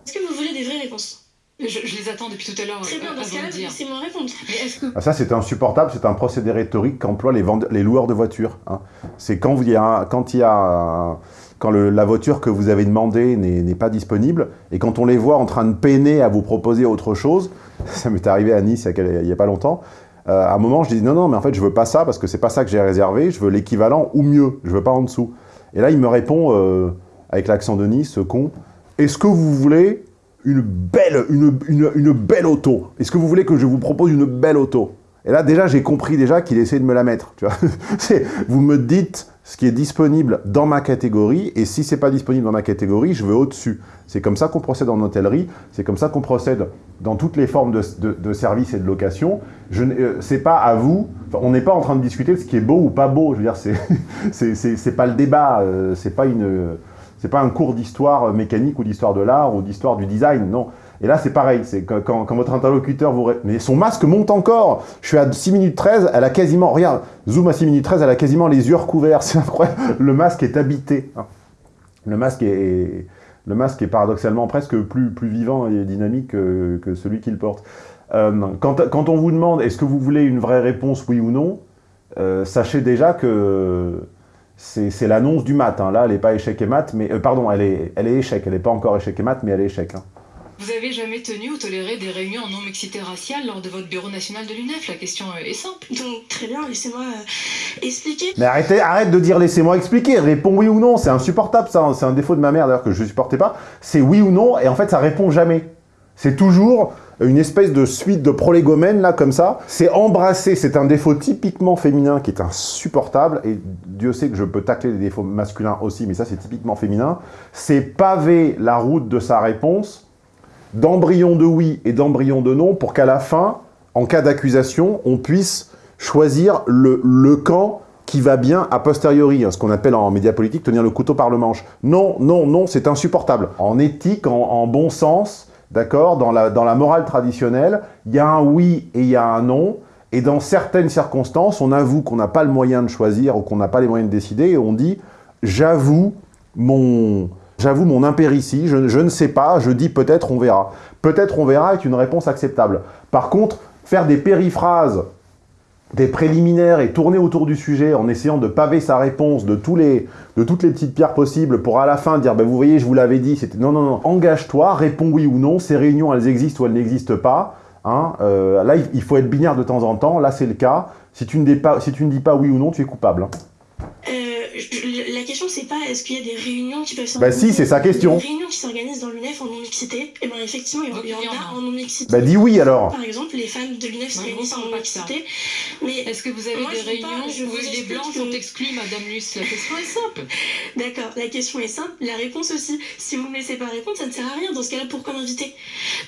est-ce que vous voulez des vraies réponses? Je, je les attends depuis tout à l'heure Très bien, euh, dans ce avant cas-là, de dire. laissez-moi répondre. Que Ah, Ça c'est insupportable, c'est un procédé rhétorique qu'emploient les, loueurs de voitures. hein. C'est quand il y a, quand, il y a un- quand la voiture que vous avez demandée n'est pas disponible, et quand on les voit en train de peiner à vous proposer autre chose, ça m'est arrivé à Nice il y a, pas longtemps, euh, à un moment je dis non, non, mais en fait je veux pas ça, parce que c'est pas ça que j'ai réservé, je veux l'équivalent ou mieux, je veux pas en dessous. Et là il me répond, euh, avec l'accent de Nice, ce con, est-ce que vous voulez une belle, une, une, une belle auto? Est-ce que vous voulez que je vous propose une belle auto? Et là, déjà, j'ai compris déjà qu'il essaie de me la mettre. Tu vois vous me dites ce qui est disponible dans ma catégorie, et si c'est pas disponible dans ma catégorie, je veux au-dessus. C'est comme ça qu'on procède en hôtellerie, c'est comme ça qu'on procède dans toutes les formes de, de, de services et de location. Je euh, c'est pas à vous, on n'est pas en train de discuter de ce qui est beau ou pas beau. Je veux dire, c'est pas le débat, euh, c'est pas une c'est pas un cours d'histoire euh, mécanique ou d'histoire de l'art ou d'histoire du design, non. Et là, c'est pareil, c'est quand, votre interlocuteur vous... Mais son masque monte encore Je suis à 6 minutes 13, elle a quasiment... Regarde, zoom à 6 minutes 13, elle a quasiment les yeux recouverts, c'est incroyable. Le masque est habité. hein. Le masque est... Le masque est paradoxalement presque plus, plus vivant et dynamique que, que celui qu'il porte. Euh, quand, quand on vous demande est-ce que vous voulez une vraie réponse, oui ou non, euh, sachez déjà que c'est l'annonce du mat. hein. Là, elle n'est pas échec et mat, mais euh, pardon, elle est, elle est échec. Elle n'est pas encore échec et mat, mais elle est échec. hein. vous avez jamais tenu ou toléré des réunions en non-mixité raciale lors de votre bureau national de l'UNEF? La question euh, est simple. Donc, très bien, laissez-moi euh, expliquer. Mais arrêtez, arrête de dire laissez-moi expliquer. Réponds oui ou non. C'est insupportable ça. hein. C'est un défaut de ma mère d'ailleurs que je ne supportais pas. C'est oui ou non et en fait ça répond jamais. C'est toujours une espèce de suite de prolégomènes là comme ça. C'est embrasser. C'est un défaut typiquement féminin qui est insupportable et Dieu sait que je peux tacler des défauts masculins aussi, mais ça c'est typiquement féminin. C'est paver la route de sa réponse d'embryon de oui et d'embryon de non pour qu'à la fin, en cas d'accusation, on puisse choisir le, le camp qui va bien a posteriori, hein, ce qu'on appelle en média politique tenir le couteau par le manche. Non, non, non, c'est insupportable. En éthique, en bon sens, d'accord, dans la, dans la morale traditionnelle, il y a un oui et il y a un non, Et dans certaines circonstances, on avoue qu'on n'a pas le moyen de choisir ou qu'on n'a pas les moyens de décider, et on dit « j'avoue mon, mon impéritie, je, je ne sais pas, je dis peut-être on verra ». Peut-être on verra est une réponse acceptable. Par contre, faire des périphrases des préliminaires et tourner autour du sujet en essayant de paver sa réponse de, tous les, de toutes les petites pierres possibles pour à la fin dire ben, vous voyez, je vous l'avais dit, c'était non, non, non, engage-toi, réponds oui ou non, ces réunions, elles existent ou elles n'existent pas. Hein, euh, là, il faut être binaire de temps en temps, là c'est le cas. Si tu, ne dis pas, oui ou non, tu es coupable. Hein. Je, pas est-ce qu'il y a des réunions qui peuvent s'organiser. Bah si, c'est sa question. Des réunions qui s'organisent dans l'UNEF en non-mixité. Et eh bien effectivement, il y en a en non-mixité. Bah dis oui alors. Par exemple, les femmes de l'UNEF se réunissent en non-mixité. Mais est-ce que vous avez des réunions où les blancs sont exclus, Madame Luce? La question est simple. D'accord, la question est simple. La réponse aussi. Si vous me laissez pas répondre, ça ne sert à rien. Dans ce cas-là, pourquoi m'inviter?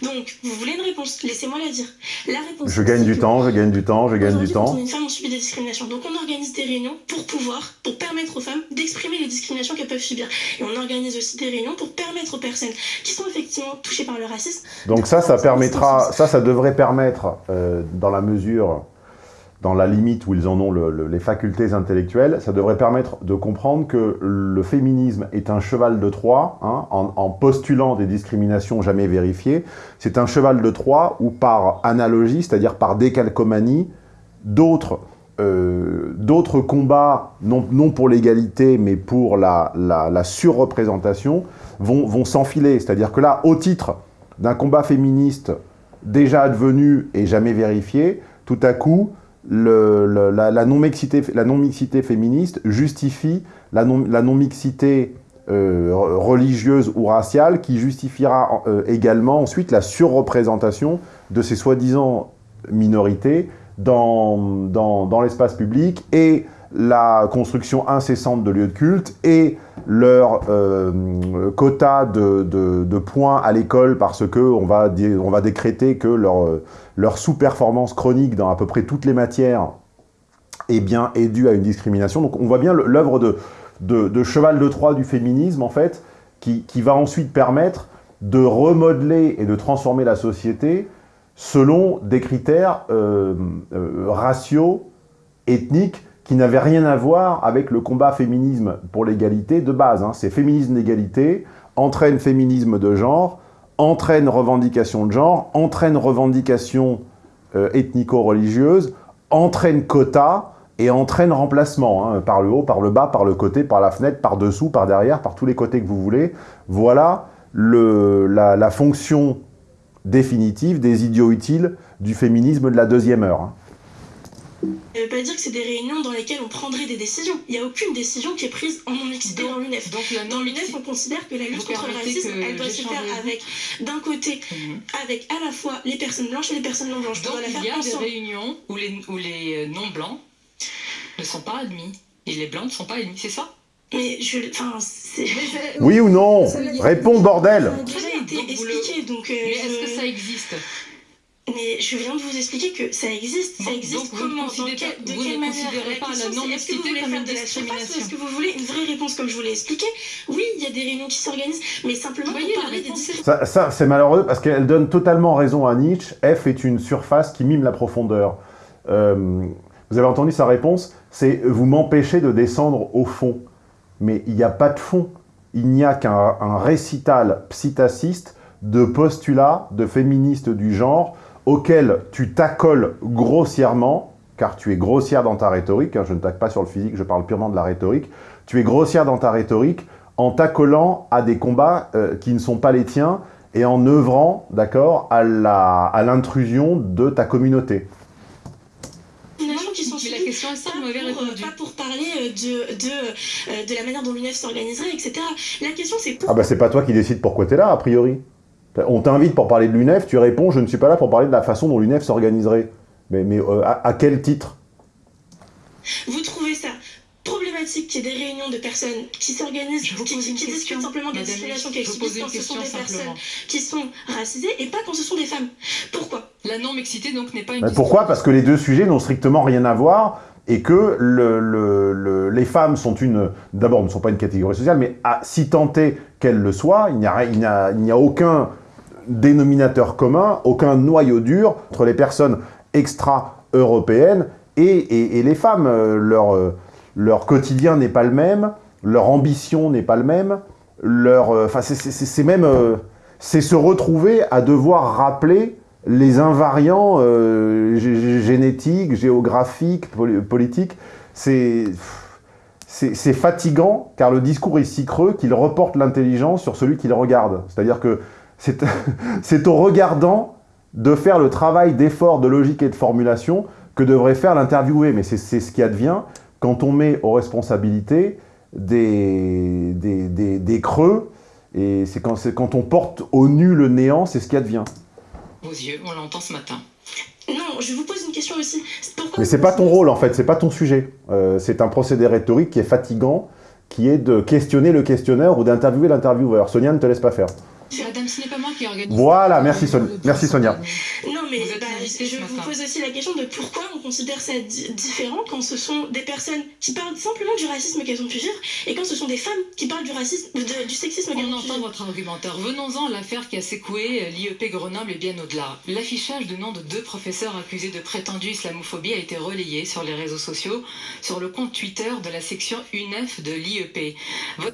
Donc, vous voulez une réponse Laissez-moi la dire. La réponse. Je gagne du temps, je gagne du temps, je gagne du temps. Quand une femme, on subit des discriminations. Donc, on organise des réunions pour pouvoir, pour permettre aux femmes d'exprimer les discriminations qu'elles peuvent subir. Et on organise aussi des réunions pour permettre aux personnes qui sont effectivement touchées par le racisme... Donc ça, ça permettra, ça, ça devrait permettre, euh, dans la mesure, dans la limite où ils en ont les facultés intellectuelles, ça devrait permettre de comprendre que le féminisme est un cheval de Troie, hein, en, en, postulant des discriminations jamais vérifiées. C'est un cheval de Troie où par analogie, c'est-à-dire par décalcomanie, d'autres euh, d'autres combats, non, pour l'égalité, mais pour la, la, surreprésentation, vont, s'enfiler. C'est-à-dire que là, au titre d'un combat féministe déjà advenu et jamais vérifié, tout à coup, le, la, non-mixité non féministe justifie la non-mixité non euh, religieuse ou raciale qui justifiera euh, également ensuite la surreprésentation de ces soi-disant minorités dans, dans, dans l'espace public et la construction incessante de lieux de culte et leur euh, quota de, de, points à l'école parce qu'on va, on va décréter que leur, leur sous-performance chronique dans à peu près toutes les matières est, bien, est due à une discrimination. Donc on voit bien l'œuvre de, de, de, cheval de Troie du féminisme, en fait, qui, qui va ensuite permettre de remodeler et de transformer la société selon des critères euh, euh, raciaux, ethniques, qui n'avaient rien à voir avec le combat féminisme pour l'égalité de base. Hein. C'est féminisme d'égalité, entraîne féminisme de genre, entraîne revendication de genre, entraîne revendication euh, ethnico-religieuse, entraîne quota et entraîne remplacement, hein, par le haut, par le bas, par le côté, par la fenêtre, par dessous, par derrière, par tous les côtés que vous voulez. Voilà la fonction définitive des idiots utiles du féminisme de la deuxième heure. Hein. Ça ne veut pas dire que c'est des réunions dans lesquelles on prendrait des décisions. Il n'y a aucune décision qui est prise en non-mixité dans l'UNEF. Dans l'UNEF, on considère que la lutte contre le racisme, elle doit se faire avec, d'un côté, mhm. avec à la fois les personnes blanches et les personnes non blanches. Donc il y a des réunions où les, où les euh, non-blancs ne sont pas admis. Et les blancs ne sont pas admis, c'est ça? Mais je... Enfin, Oui ou non? Réponds, bordel Été expliqué, donc... Euh, mais est-ce que ça existe mais je viens de vous expliquer que ça existe, ça existe donc comment, dans quel, de quelle manière pas la non-mixité comme une discrimination Est-ce que vous voulez une vraie réponse comme je vous l'ai expliqué Oui, il y a des réunions qui s'organisent, mais simplement voyez, pour parler des Ça, ça c'est malheureux parce qu'elle donne totalement raison à Nietzsche. F est une surface qui mime la profondeur. Euh, vous avez entendu sa réponse C'est « vous m'empêchez de descendre au fond » mais il n'y a pas de fond. Il n'y a qu'un récital psittaciste de postulats de féministes du genre auquel tu t'accoles grossièrement, car tu es grossière dans ta rhétorique, hein, je ne taque pas sur le physique, je parle purement de la rhétorique, tu es grossière dans ta rhétorique en t'accolant à des combats euh, qui ne sont pas les tiens et en œuvrant, d'accord, à l'intrusion de ta communauté est simple, pas, pour, parler euh, de, de, euh, de la manière dont l'UNEF s'organiserait, etc. La question c'est... Ah bah c'est pas toi qui décides pourquoi t'es là, a priori. On t'invite pour parler de l'UNEF, tu réponds « je ne suis pas là pour parler de la façon dont l'UNEF s'organiserait ». Mais, mais euh, à, quel titre? Vous trouvez ça problématique qu'il y ait des réunions de personnes qui s'organisent, qui, qui, discutent simplement de la discrimination qu'elles subissent quand ce sont des personnes qui sont racisées et pas quand ce sont des femmes. Pourquoi? La non-mixité donc n'est pas une... Pourquoi? Parce que les deux sujets n'ont strictement rien à voir et que le, le, les femmes sont une... D'abord, ne sont pas une catégorie sociale, mais à, si tenter qu'elles le soient, il n'y a, aucun dénominateur commun, aucun noyau dur entre les personnes extra européenne, et, les femmes, euh, leur, euh, quotidien n'est pas le même, leur ambition n'est pas le même, euh, enfin c'est même, c'est se retrouver à devoir rappeler les invariants génétiques, géographiques, politiques, c'est fatigant car le discours est si creux qu'il reporte l'intelligence sur celui qui le regarde. C'est-à-dire que c'est au regardant de faire le travail d'effort, de logique et de formulation que devrait faire l'interviewé. Mais c'est ce qui advient quand on met aux responsabilités des, des, creux, et c'est quand, quand on porte au nu le néant, c'est ce qui advient. Vos yeux, on l'entend ce matin. Non, je vous pose une question aussi. Mais c'est pas ton rôle en fait, c'est pas ton sujet. Euh, c'est un procédé rhétorique qui est fatigant, qui est de questionner le questionneur ou d'interviewer l'intervieweur. Sonia ne te laisse pas faire. Madame, ce n'est pas moi qui organise. Voilà, merci, Sonia. merci Sonia. Non, mais bah, je vous pose aussi la question de pourquoi on considère ça différent quand ce sont des personnes qui parlent simplement du racisme qu'elles ont pu vivre et quand ce sont des femmes qui parlent du racisme, du sexisme qu'elles ont pu vivre. On entend votre argumentaire. Venons-en à l'affaire qui a secoué l'IEP Grenoble et bien au-delà. L'affichage de nom de deux professeurs accusés de prétendue islamophobie a été relayé sur les réseaux sociaux, sur le compte Twitter de la section UNEF de l'IEP.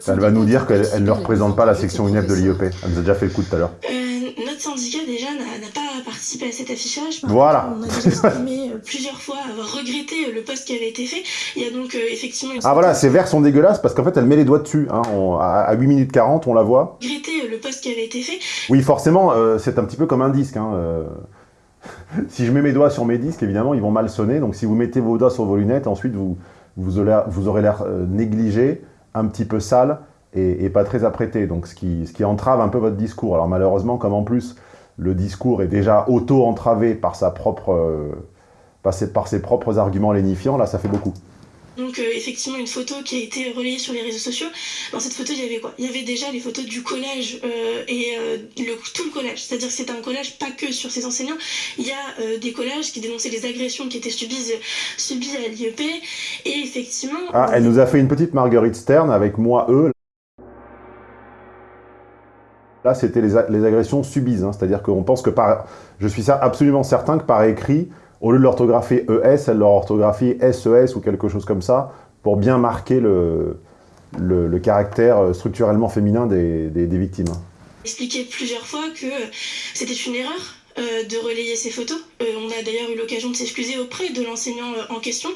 Elle va nous dire qu'elle ne représente pas la section UNEF de l'IEP déjà fait le coup tout à l'heure. Euh, notre syndicat déjà n'a pas participé à cet affichage. voilà. On a déjà exprimé euh, plusieurs fois avoir regretté le poste qui avait été fait. Il y a donc euh, effectivement... ah voilà, ces verres sont dégueulasses parce qu'en fait elle met les doigts dessus. Hein. à 8 minutes 40, on la voit. Regretter le poste qui avait été fait. Oui, forcément, c'est un petit peu comme un disque. Hein, si je mets mes doigts sur mes disques, évidemment, ils vont mal sonner. Donc si vous mettez vos doigts sur vos lunettes, ensuite vous, vous aurez l'air négligé, un petit peu sale et, pas très apprêté, donc ce qui, ce qui entrave un peu votre discours. Alors malheureusement, comme en plus le discours est déjà auto-entravé par, sa propre, euh, par, ses, par ses propres arguments lénifiants, là ça fait beaucoup. Donc euh, effectivement une photo qui a été relayée sur les réseaux sociaux. Dans cette photo il y avait quoi? Il y avait déjà les photos du collège euh, et le, tout le collège. C'est-à-dire que c'est un collège pas que sur ses enseignants. Il y a des collèges qui dénonçaient les agressions qui étaient subies, subies à l'IEP. Et effectivement... Ah, elle nous a fait une petite Marguerite Stern avec moi, eux. Là, c'était les, agressions subies, hein. c'est-à-dire qu'on pense que par... Je suis absolument certain que par écrit, au lieu de l'orthographier ES, elle leur orthographie SES ou quelque chose comme ça, pour bien marquer le, le, caractère structurellement féminin des, des, victimes. Expliqué plusieurs fois que c'était une erreur, euh, de relayer ces photos. Euh, on a d'ailleurs eu l'occasion de s'excuser auprès de l'enseignant euh, en question.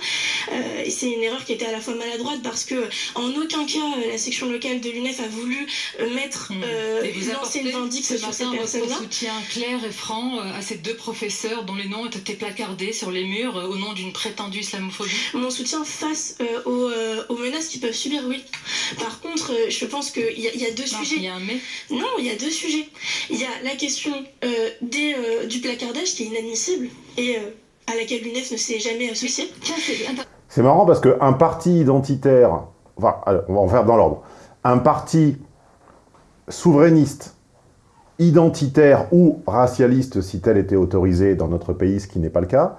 et c'est une erreur qui était à la fois maladroite parce que en aucun cas la section locale de l'UNEF a voulu mettre mmh. lancer une vindicte sur ces personnes-là. soutien clair et franc à ces deux professeurs dont les noms ont été placardés sur les murs au nom d'une prétendue islamophobie. Mon soutien face aux, menaces qu'ils peuvent subir, oui. Par contre, je pense qu'il y, a deux sujets. Il y a un mais. Non, il y a deux sujets. Il y a la question des euh, du placardage qui est inadmissible et euh, à laquelle l'UNEF ne s'est jamais associée. C'est marrant parce qu'un parti identitaire, enfin, on va en faire dans l'ordre, un parti souverainiste, identitaire ou racialiste, si tel était autorisé dans notre pays, ce qui n'est pas le cas,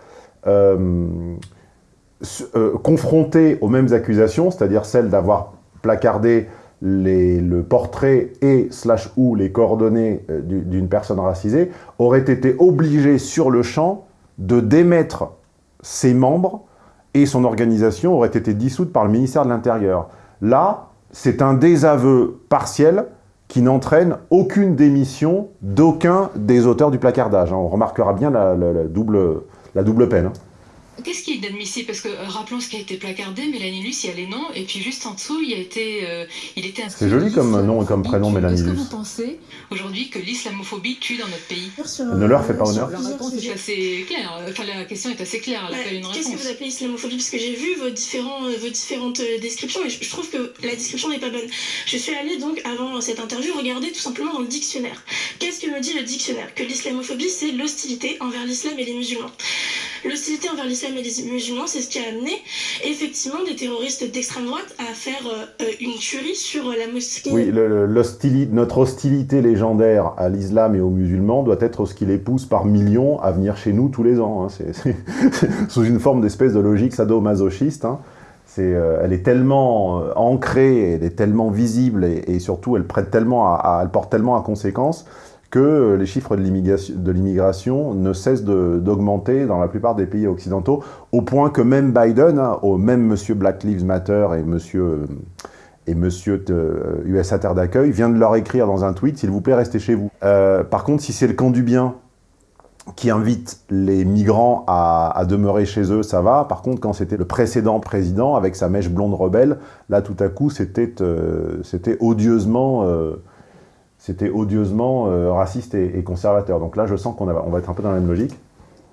euh, confronté aux mêmes accusations, c'est-à-dire celle d'avoir placardé le portrait et slash ou les coordonnées euh, d'une personne racisée, aurait été obligé sur le champ de démettre ses membres et son organisation aurait été dissoute par le ministère de l'Intérieur. Là, c'est un désaveu partiel qui n'entraîne aucune démission d'aucun des auteurs du placardage. Hein. On remarquera bien la, double, la double peine. Hein. Qu'est-ce qui est inadmissible? Parce que euh, rappelons ce qui a été placardé, Mélanie Luce, il y a les noms, et puis juste en dessous, il a été, euh, il était inscrit. C'est joli comme nom et comme prénom, Mélanie Luce. Est-ce que vous pensez aujourd'hui que l'islamophobie tue dans notre pays? Ne leur fait pas honneur. La réponse est assez claire. Enfin, la question est assez claire. Qu'est-ce que vous appelez islamophobie? Parce que j'ai vu vos, différents, euh, vos différentes descriptions et je trouve que la description n'est pas bonne. Je suis allée donc, avant cette interview, regarder tout simplement dans le dictionnaire. Qu'est-ce que me dit le dictionnaire? Que l'islamophobie, c'est l'hostilité envers l'islam et les musulmans. L'hostilité envers l'islam les musulmans, c'est ce qui a amené effectivement des terroristes d'extrême droite à faire euh, une tuerie sur la mosquée. Oui, notre hostilité légendaire à l'islam et aux musulmans doit être ce qui les pousse par millions à venir chez nous tous les ans. Hein. C'est sous une forme d'espèce de logique sadomasochiste. Hein. Euh, elle est tellement euh, ancrée, elle est tellement visible et, surtout elle, prête tellement elle porte tellement à conséquence que les chiffres de l'immigration ne cessent d'augmenter dans la plupart des pays occidentaux, au point que même Biden, hein, au même monsieur Black Lives Matter et monsieur, et monsieur USA Terre d'accueil, vient de leur écrire dans un tweet « S'il vous plaît, restez chez vous euh, Par contre, si c'est le camp du bien qui invite les migrants à, demeurer chez eux, ça va. Par contre, quand c'était le précédent président, avec sa mèche blonde rebelle, là, tout à coup, c'était euh, odieusement... Euh, c'était odieusement euh, raciste et, conservateur. Donc là, je sens qu'on va, on va être un peu dans la même logique.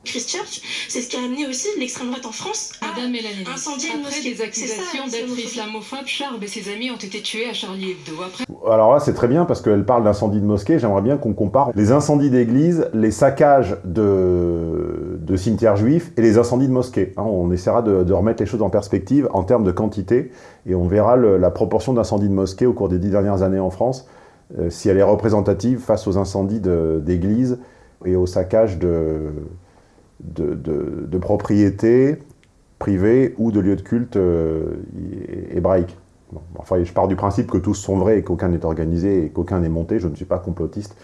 Christchurch, c'est ce qui a amené aussi l'extrême droite en France à Madame Mélanie, incendier une Après des accusations d'être islamophobe, Charb et ses amis ont été tués à Charlie Hebdo. Après... Alors là, c'est très bien parce qu'elle parle d'incendie de mosquée. J'aimerais bien qu'on compare les incendies d'églises, les saccages de, de cimetières juifs et les incendies de mosquées. Hein, on essaiera de, remettre les choses en perspective en termes de quantité et on verra la proportion d'incendies de mosquées au cours des dix dernières années en France, si elle est représentative face aux incendies d'églises et aux saccages de, de, propriétés privées ou de lieux de culte euh, hébraïques. enfin, je pars du principe que tous sont vrais et qu'aucun n'est organisé et qu'aucun n'est monté. Je ne suis pas complotiste.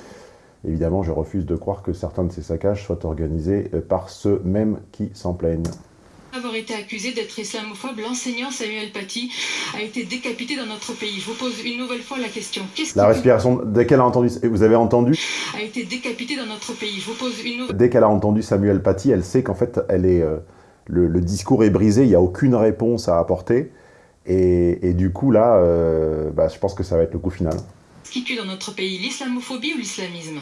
Évidemment, je refuse de croire que certains de ces saccages soient organisés euh, par ceux mêmes qui s'en plaignent avoir été accusé d'être islamophobe, l'enseignant Samuel Paty a été décapité dans notre pays. Je vous pose une nouvelle fois la question. La respiration, dès qu'elle a entendu, vous avez entendu A été décapité dans notre pays? Je vous pose une nouvelle... Dès qu'elle a entendu Samuel Paty, elle sait qu'en fait, elle est, euh, le, discours est brisé, il n'y a aucune réponse à apporter. Et, du coup, là, euh, bah, je pense que ça va être le coup final. Ce qui tue dans notre pays, l'islamophobie ou l'islamisme?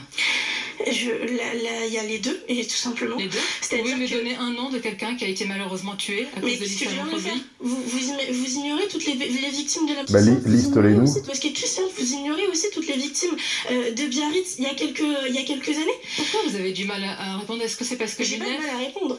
Il y a les deux, et tout simplement. Les deux? Vous pouvez me donner un nom de quelqu'un qui a été malheureusement tué à cause de l'islamophobie vous, vous, ignorez toutes les, les victimes de la bah, Liste-les-nous. Parce que Christian, vous ignorez aussi toutes les victimes euh, de Biarritz il y, a quelques, il y a quelques années. Pourquoi vous avez du mal à, répondre? Est-ce que c'est parce que J'ai pas de mal à répondre.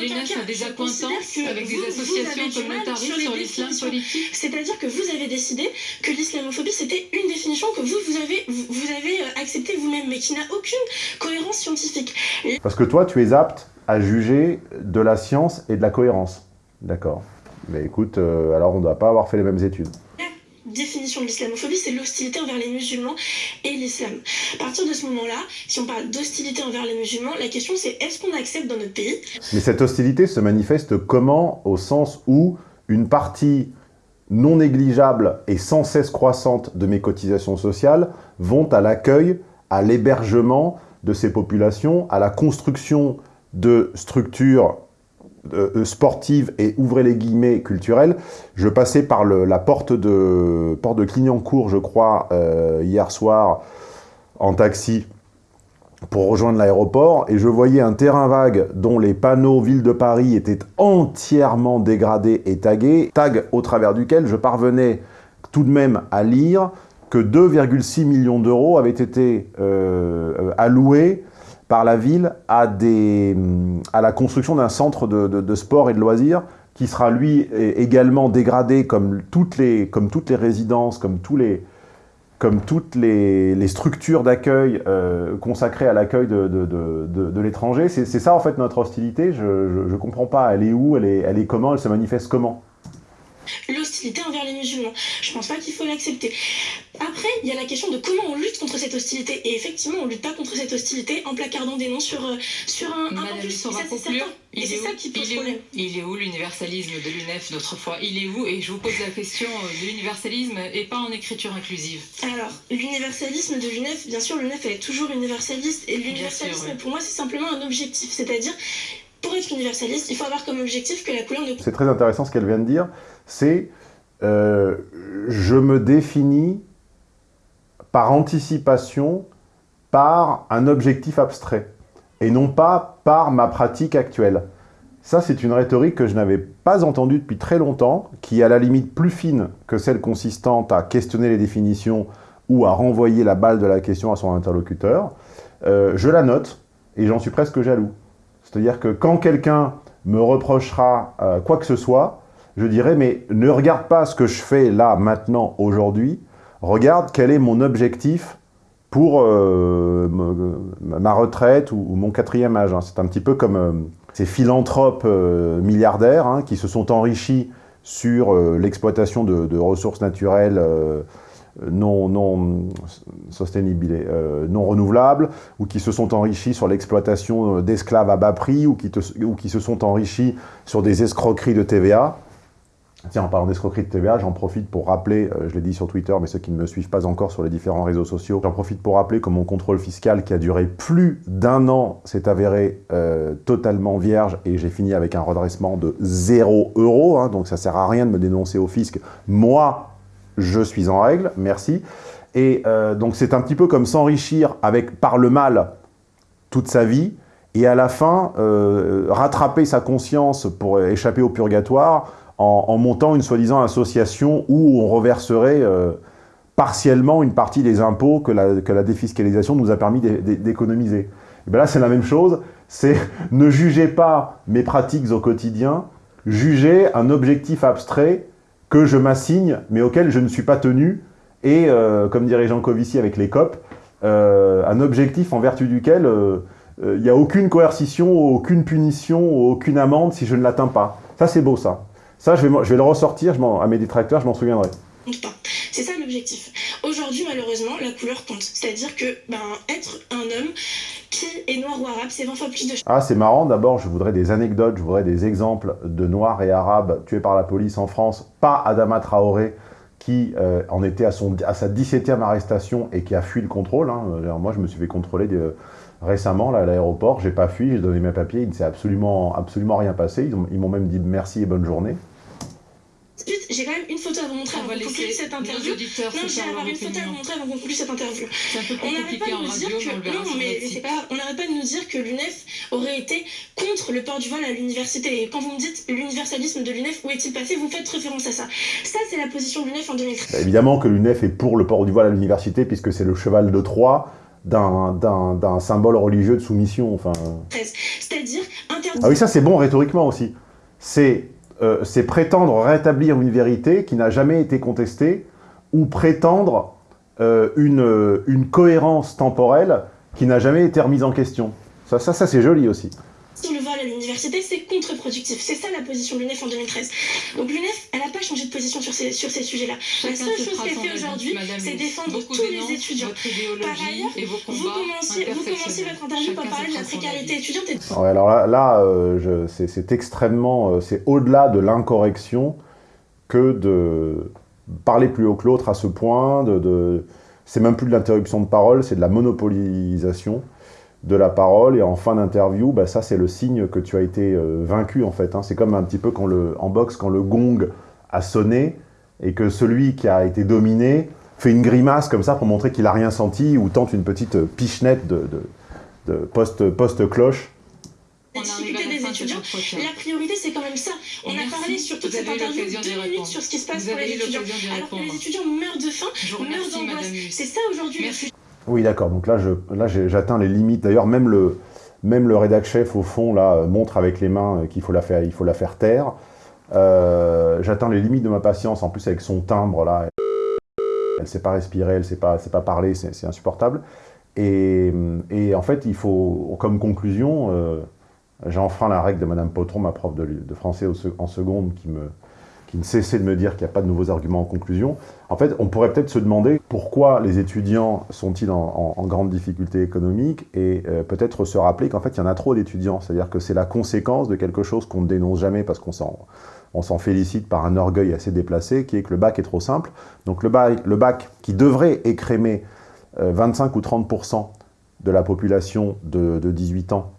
L'UNEF a des acquaintances avec des associations communautaristes sur l'islam politique? C'est-à-dire que vous avez décidé que l'islamophobie, c'était une définition que vous, vous avez, vous, avez euh, acceptée vous-même, mais qui n'a aucune cohérence scientifique. Parce que toi, tu es apte à juger de la science et de la cohérence. D'accord. Mais écoute, euh, alors on ne doit pas avoir fait les mêmes études. La définition de l'islamophobie, c'est l'hostilité envers les musulmans et l'islam. À partir de ce moment-là, si on parle d'hostilité envers les musulmans, la question c'est est-ce qu'on accepte dans notre pays? Mais cette hostilité se manifeste comment? Au sens où une partie non négligeable et sans cesse croissante de mes cotisations sociales vont à l'accueil, à l'hébergement de ces populations, à la construction de structures euh, sportives et, ouvrez les guillemets, culturelles. Je passais par la porte de, porte de Clignancourt, je crois, euh, hier soir, en taxi, pour rejoindre l'aéroport, et je voyais un terrain vague dont les panneaux Ville de Paris étaient entièrement dégradés et tagués, tag au travers duquel je parvenais tout de même à lire que 2,6 millions d'euros avaient été euh, alloués par la ville à, à la construction d'un centre de, sport et de loisirs qui sera lui également dégradé comme toutes les, résidences, comme, toutes les, structures d'accueil euh, consacrées à l'accueil de, l'étranger. C'est ça en fait notre hostilité, je ne comprends pas, elle est où, elle est comment, elle se manifeste comment? L'hostilité envers les musulmans. Je pense pas qu'il faut l'accepter. Après, il y a la question de comment on lutte contre cette hostilité. Et effectivement, on lutte pas contre cette hostilité en placardant des noms sur, euh, sur un, un campus. Ça, Et c'est ça qui pose problème. il est où l'universalisme de l'UNEF d'autrefois Il est où? Et je vous pose la question de l'universalisme et pas en écriture inclusive. Alors, l'universalisme de l'UNEF, bien sûr, l'UNEF est toujours universaliste. Et l'universalisme, pour moi, c'est simplement un objectif. C'est-à-dire, pour être universaliste, il faut avoir comme objectif que la couleur ne... C'est très intéressant ce qu'elle vient de dire. C'est euh, je me définis par anticipation par un objectif abstrait et non pas par ma pratique actuelle. Ça, c'est une rhétorique que je n'avais pas entendue depuis très longtemps, qui est à la limite plus fine que celle consistante à questionner les définitions ou à renvoyer la balle de la question à son interlocuteur. Euh, je la note et j'en suis presque jaloux. C'est-à-dire que quand quelqu'un me reprochera euh, quoi que ce soit, je dirais, mais ne regarde pas ce que je fais là, maintenant, aujourd'hui, regarde quel est mon objectif pour euh, ma retraite ou, mon quatrième âge. Hein. C'est un petit peu comme euh, ces philanthropes milliardaires hein, qui se sont enrichis sur l'exploitation de, ressources naturelles non, non, euh, non renouvelables, ou qui se sont enrichis sur l'exploitation d'esclaves à bas prix, ou qui, ou qui se sont enrichis sur des escroqueries de TVA. Tiens, en parlant d'escroquerie de TVA, j'en profite pour rappeler, euh, je l'ai dit sur Twitter, mais ceux qui ne me suivent pas encore sur les différents réseaux sociaux, j'en profite pour rappeler que mon contrôle fiscal, qui a duré plus d'un an, s'est avéré euh, totalement vierge, et j'ai fini avec un redressement de 0 euros, hein, donc ça sert à rien de me dénoncer au fisc. Moi, je suis en règle, merci. Et euh, donc c'est un petit peu comme s'enrichir avec par le mal toute sa vie, et à la fin, rattraper sa conscience pour échapper au purgatoire, en, montant une soi-disant association où on reverserait euh, partiellement une partie des impôts que la, que la défiscalisation nous a permis d'économiser. Ben là, c'est la même chose, c'est ne jugez pas mes pratiques au quotidien, jugez un objectif abstrait que je m'assigne, mais auquel je ne suis pas tenu, et, euh, comme dirait Jean Covici avec les COP, euh, un objectif en vertu duquel il n'y a aucune coercition, aucune punition, aucune amende si je ne l'atteins pas. Ça, c'est beau, ça. Ça, je vais, je vais le ressortir je à mes détracteurs, je m'en souviendrai. C'est ça l'objectif. Aujourd'hui, malheureusement, la couleur compte. C'est-à-dire que ben, être un homme qui est noir ou arabe, c'est 20 fois plus de... Ah, c'est marrant. D'abord, je voudrais des anecdotes, je voudrais des exemples de noirs et arabes tués par la police en France, pas Adama Traoré, qui euh, en était à, sa 17e arrestation et qui a fui le contrôle. Hein. Moi, je me suis fait contrôler récemment à l'aéroport, j'ai pas fui, j'ai donné mes papiers, il ne s'est absolument, absolument rien passé. Ils m'ont même dit merci et bonne journée j'ai quand même une photo à vous montrer avant qu'on conclue cette interview. Non, j'ai avoir une photo à vous montrer avant qu'on conclue cette interview. On n'arrête pas de nous dire que non, mais c'est pas. On n'arrête pas de nous dire que l'UNEF aurait été contre le port du voile à l'université. Et quand vous me dites l'universalisme de l'UNEF, où est-il passé? Vous faites référence à ça. Ça, c'est la position de l'UNEF en 2013. Bah, évidemment que l'UNEF est pour le port du voile à l'université, puisque c'est le cheval de Troie d'un symbole religieux de soumission. Enfin... C'est-à-dire Ah oui, ça c'est bon rhétoriquement aussi. C'est euh, c'est prétendre rétablir une vérité qui n'a jamais été contestée ou prétendre euh, une, une, cohérence temporelle qui n'a jamais été remise en question. Ça, ça, ça c'est joli aussi le vol à l'université, c'est contre-productif. C'est ça la position de l'UNEF en 2013. Donc l'UNEF, elle n'a pas changé de position sur ces, sur ces sujets-là. La seule chose qu'elle fait aujourd'hui, c'est défendre tous les étudiants. Par ailleurs, vous commenciez, vous commenciez votre interview par parler de la précarité étudiante. Ouais, alors là, là euh, c'est extrêmement... Euh, c'est au-delà de l'incorrection que de parler plus haut que l'autre à ce point. De, de... C'est même plus de l'interruption de parole, c'est de la monopolisation de la parole et en fin d'interview, bah, ça c'est le signe que tu as été euh, vaincu en fait. Hein. C'est comme un petit peu quand le, en boxe quand le gong a sonné et que celui qui a été dominé fait une grimace comme ça pour montrer qu'il a rien senti ou tente une petite pichenette de, de, post-cloche. La difficulté des étudiants, la priorité c'est quand même ça. On a parlé sur toute cette interview deux minutes sur ce qui se passe pour les étudiants. Alors que les étudiants meurent de faim, meurent d'angoisse. C'est ça aujourd'hui oui, d'accord. Donc là, j'atteins les limites. D'ailleurs, même le, même le rédac chef, au fond, là, montre avec les mains qu'il faut, la faire, il faut la faire taire. Euh, j'atteins les limites de ma patience, en plus avec son timbre, là. Elle ne sait pas respirer, elle ne sait pas, pas parler, c'est insupportable. Et, en fait, il faut, comme conclusion, euh, j'enfreins la règle de Madame Potron, ma prof de français en seconde, qui me, qui ne cessait de me dire qu'il n'y a pas de nouveaux arguments en conclusion. En fait, on pourrait peut-être se demander pourquoi les étudiants sont-ils en, grande difficulté économique et euh, peut-être se rappeler qu'en fait, il y en a trop d'étudiants. C'est-à-dire que c'est la conséquence de quelque chose qu'on ne dénonce jamais parce qu'on s'en félicite par un orgueil assez déplacé, qui est que le bac est trop simple. Donc le bac, qui devrait écrémer 25 euh, ou 30% de la population de 18 ans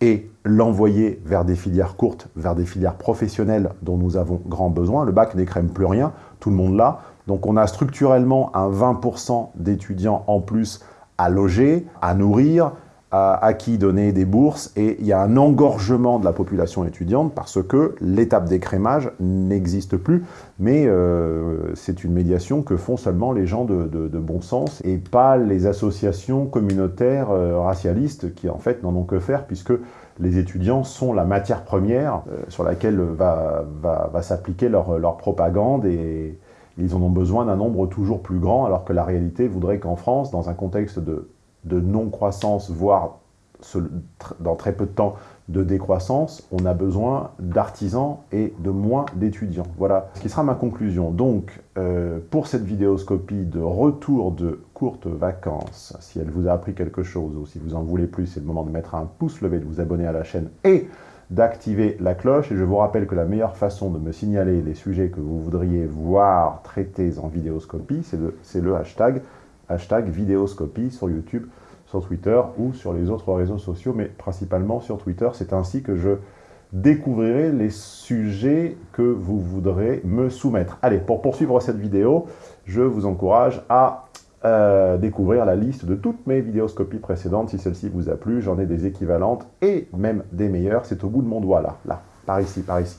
et l'envoyer vers des filières courtes, vers des filières professionnelles dont nous avons grand besoin. Le bac n'écrème plus rien, tout le monde l'a. Donc on a structurellement un 20% d'étudiants en plus à loger, à nourrir, à, qui donner des bourses, et il y a un engorgement de la population étudiante parce que l'étape d'écrémage n'existe plus, mais euh, c'est une médiation que font seulement les gens de, bon sens et pas les associations communautaires euh, racialistes qui en fait n'en ont que faire puisque les étudiants sont la matière première euh, sur laquelle va, va, s'appliquer leur, leur propagande et ils en ont besoin d'un nombre toujours plus grand alors que la réalité voudrait qu'en France, dans un contexte de de non-croissance, voire dans très peu de temps de décroissance, on a besoin d'artisans et de moins d'étudiants. Voilà ce qui sera ma conclusion. Donc, euh, pour cette vidéoscopie de retour de courtes vacances, si elle vous a appris quelque chose ou si vous en voulez plus, c'est le moment de mettre un pouce levé, de vous abonner à la chaîne et d'activer la cloche. Et je vous rappelle que la meilleure façon de me signaler les sujets que vous voudriez voir traités en vidéoscopie, c'est le, le hashtag, hashtag vidéoscopie sur YouTube sur Twitter ou sur les autres réseaux sociaux, mais principalement sur Twitter. C'est ainsi que je découvrirai les sujets que vous voudrez me soumettre. Allez, pour poursuivre cette vidéo, je vous encourage à euh, découvrir la liste de toutes mes vidéoscopies précédentes. Si celle-ci vous a plu, j'en ai des équivalentes et même des meilleures. C'est au bout de mon doigt, là, là, par ici, par ici.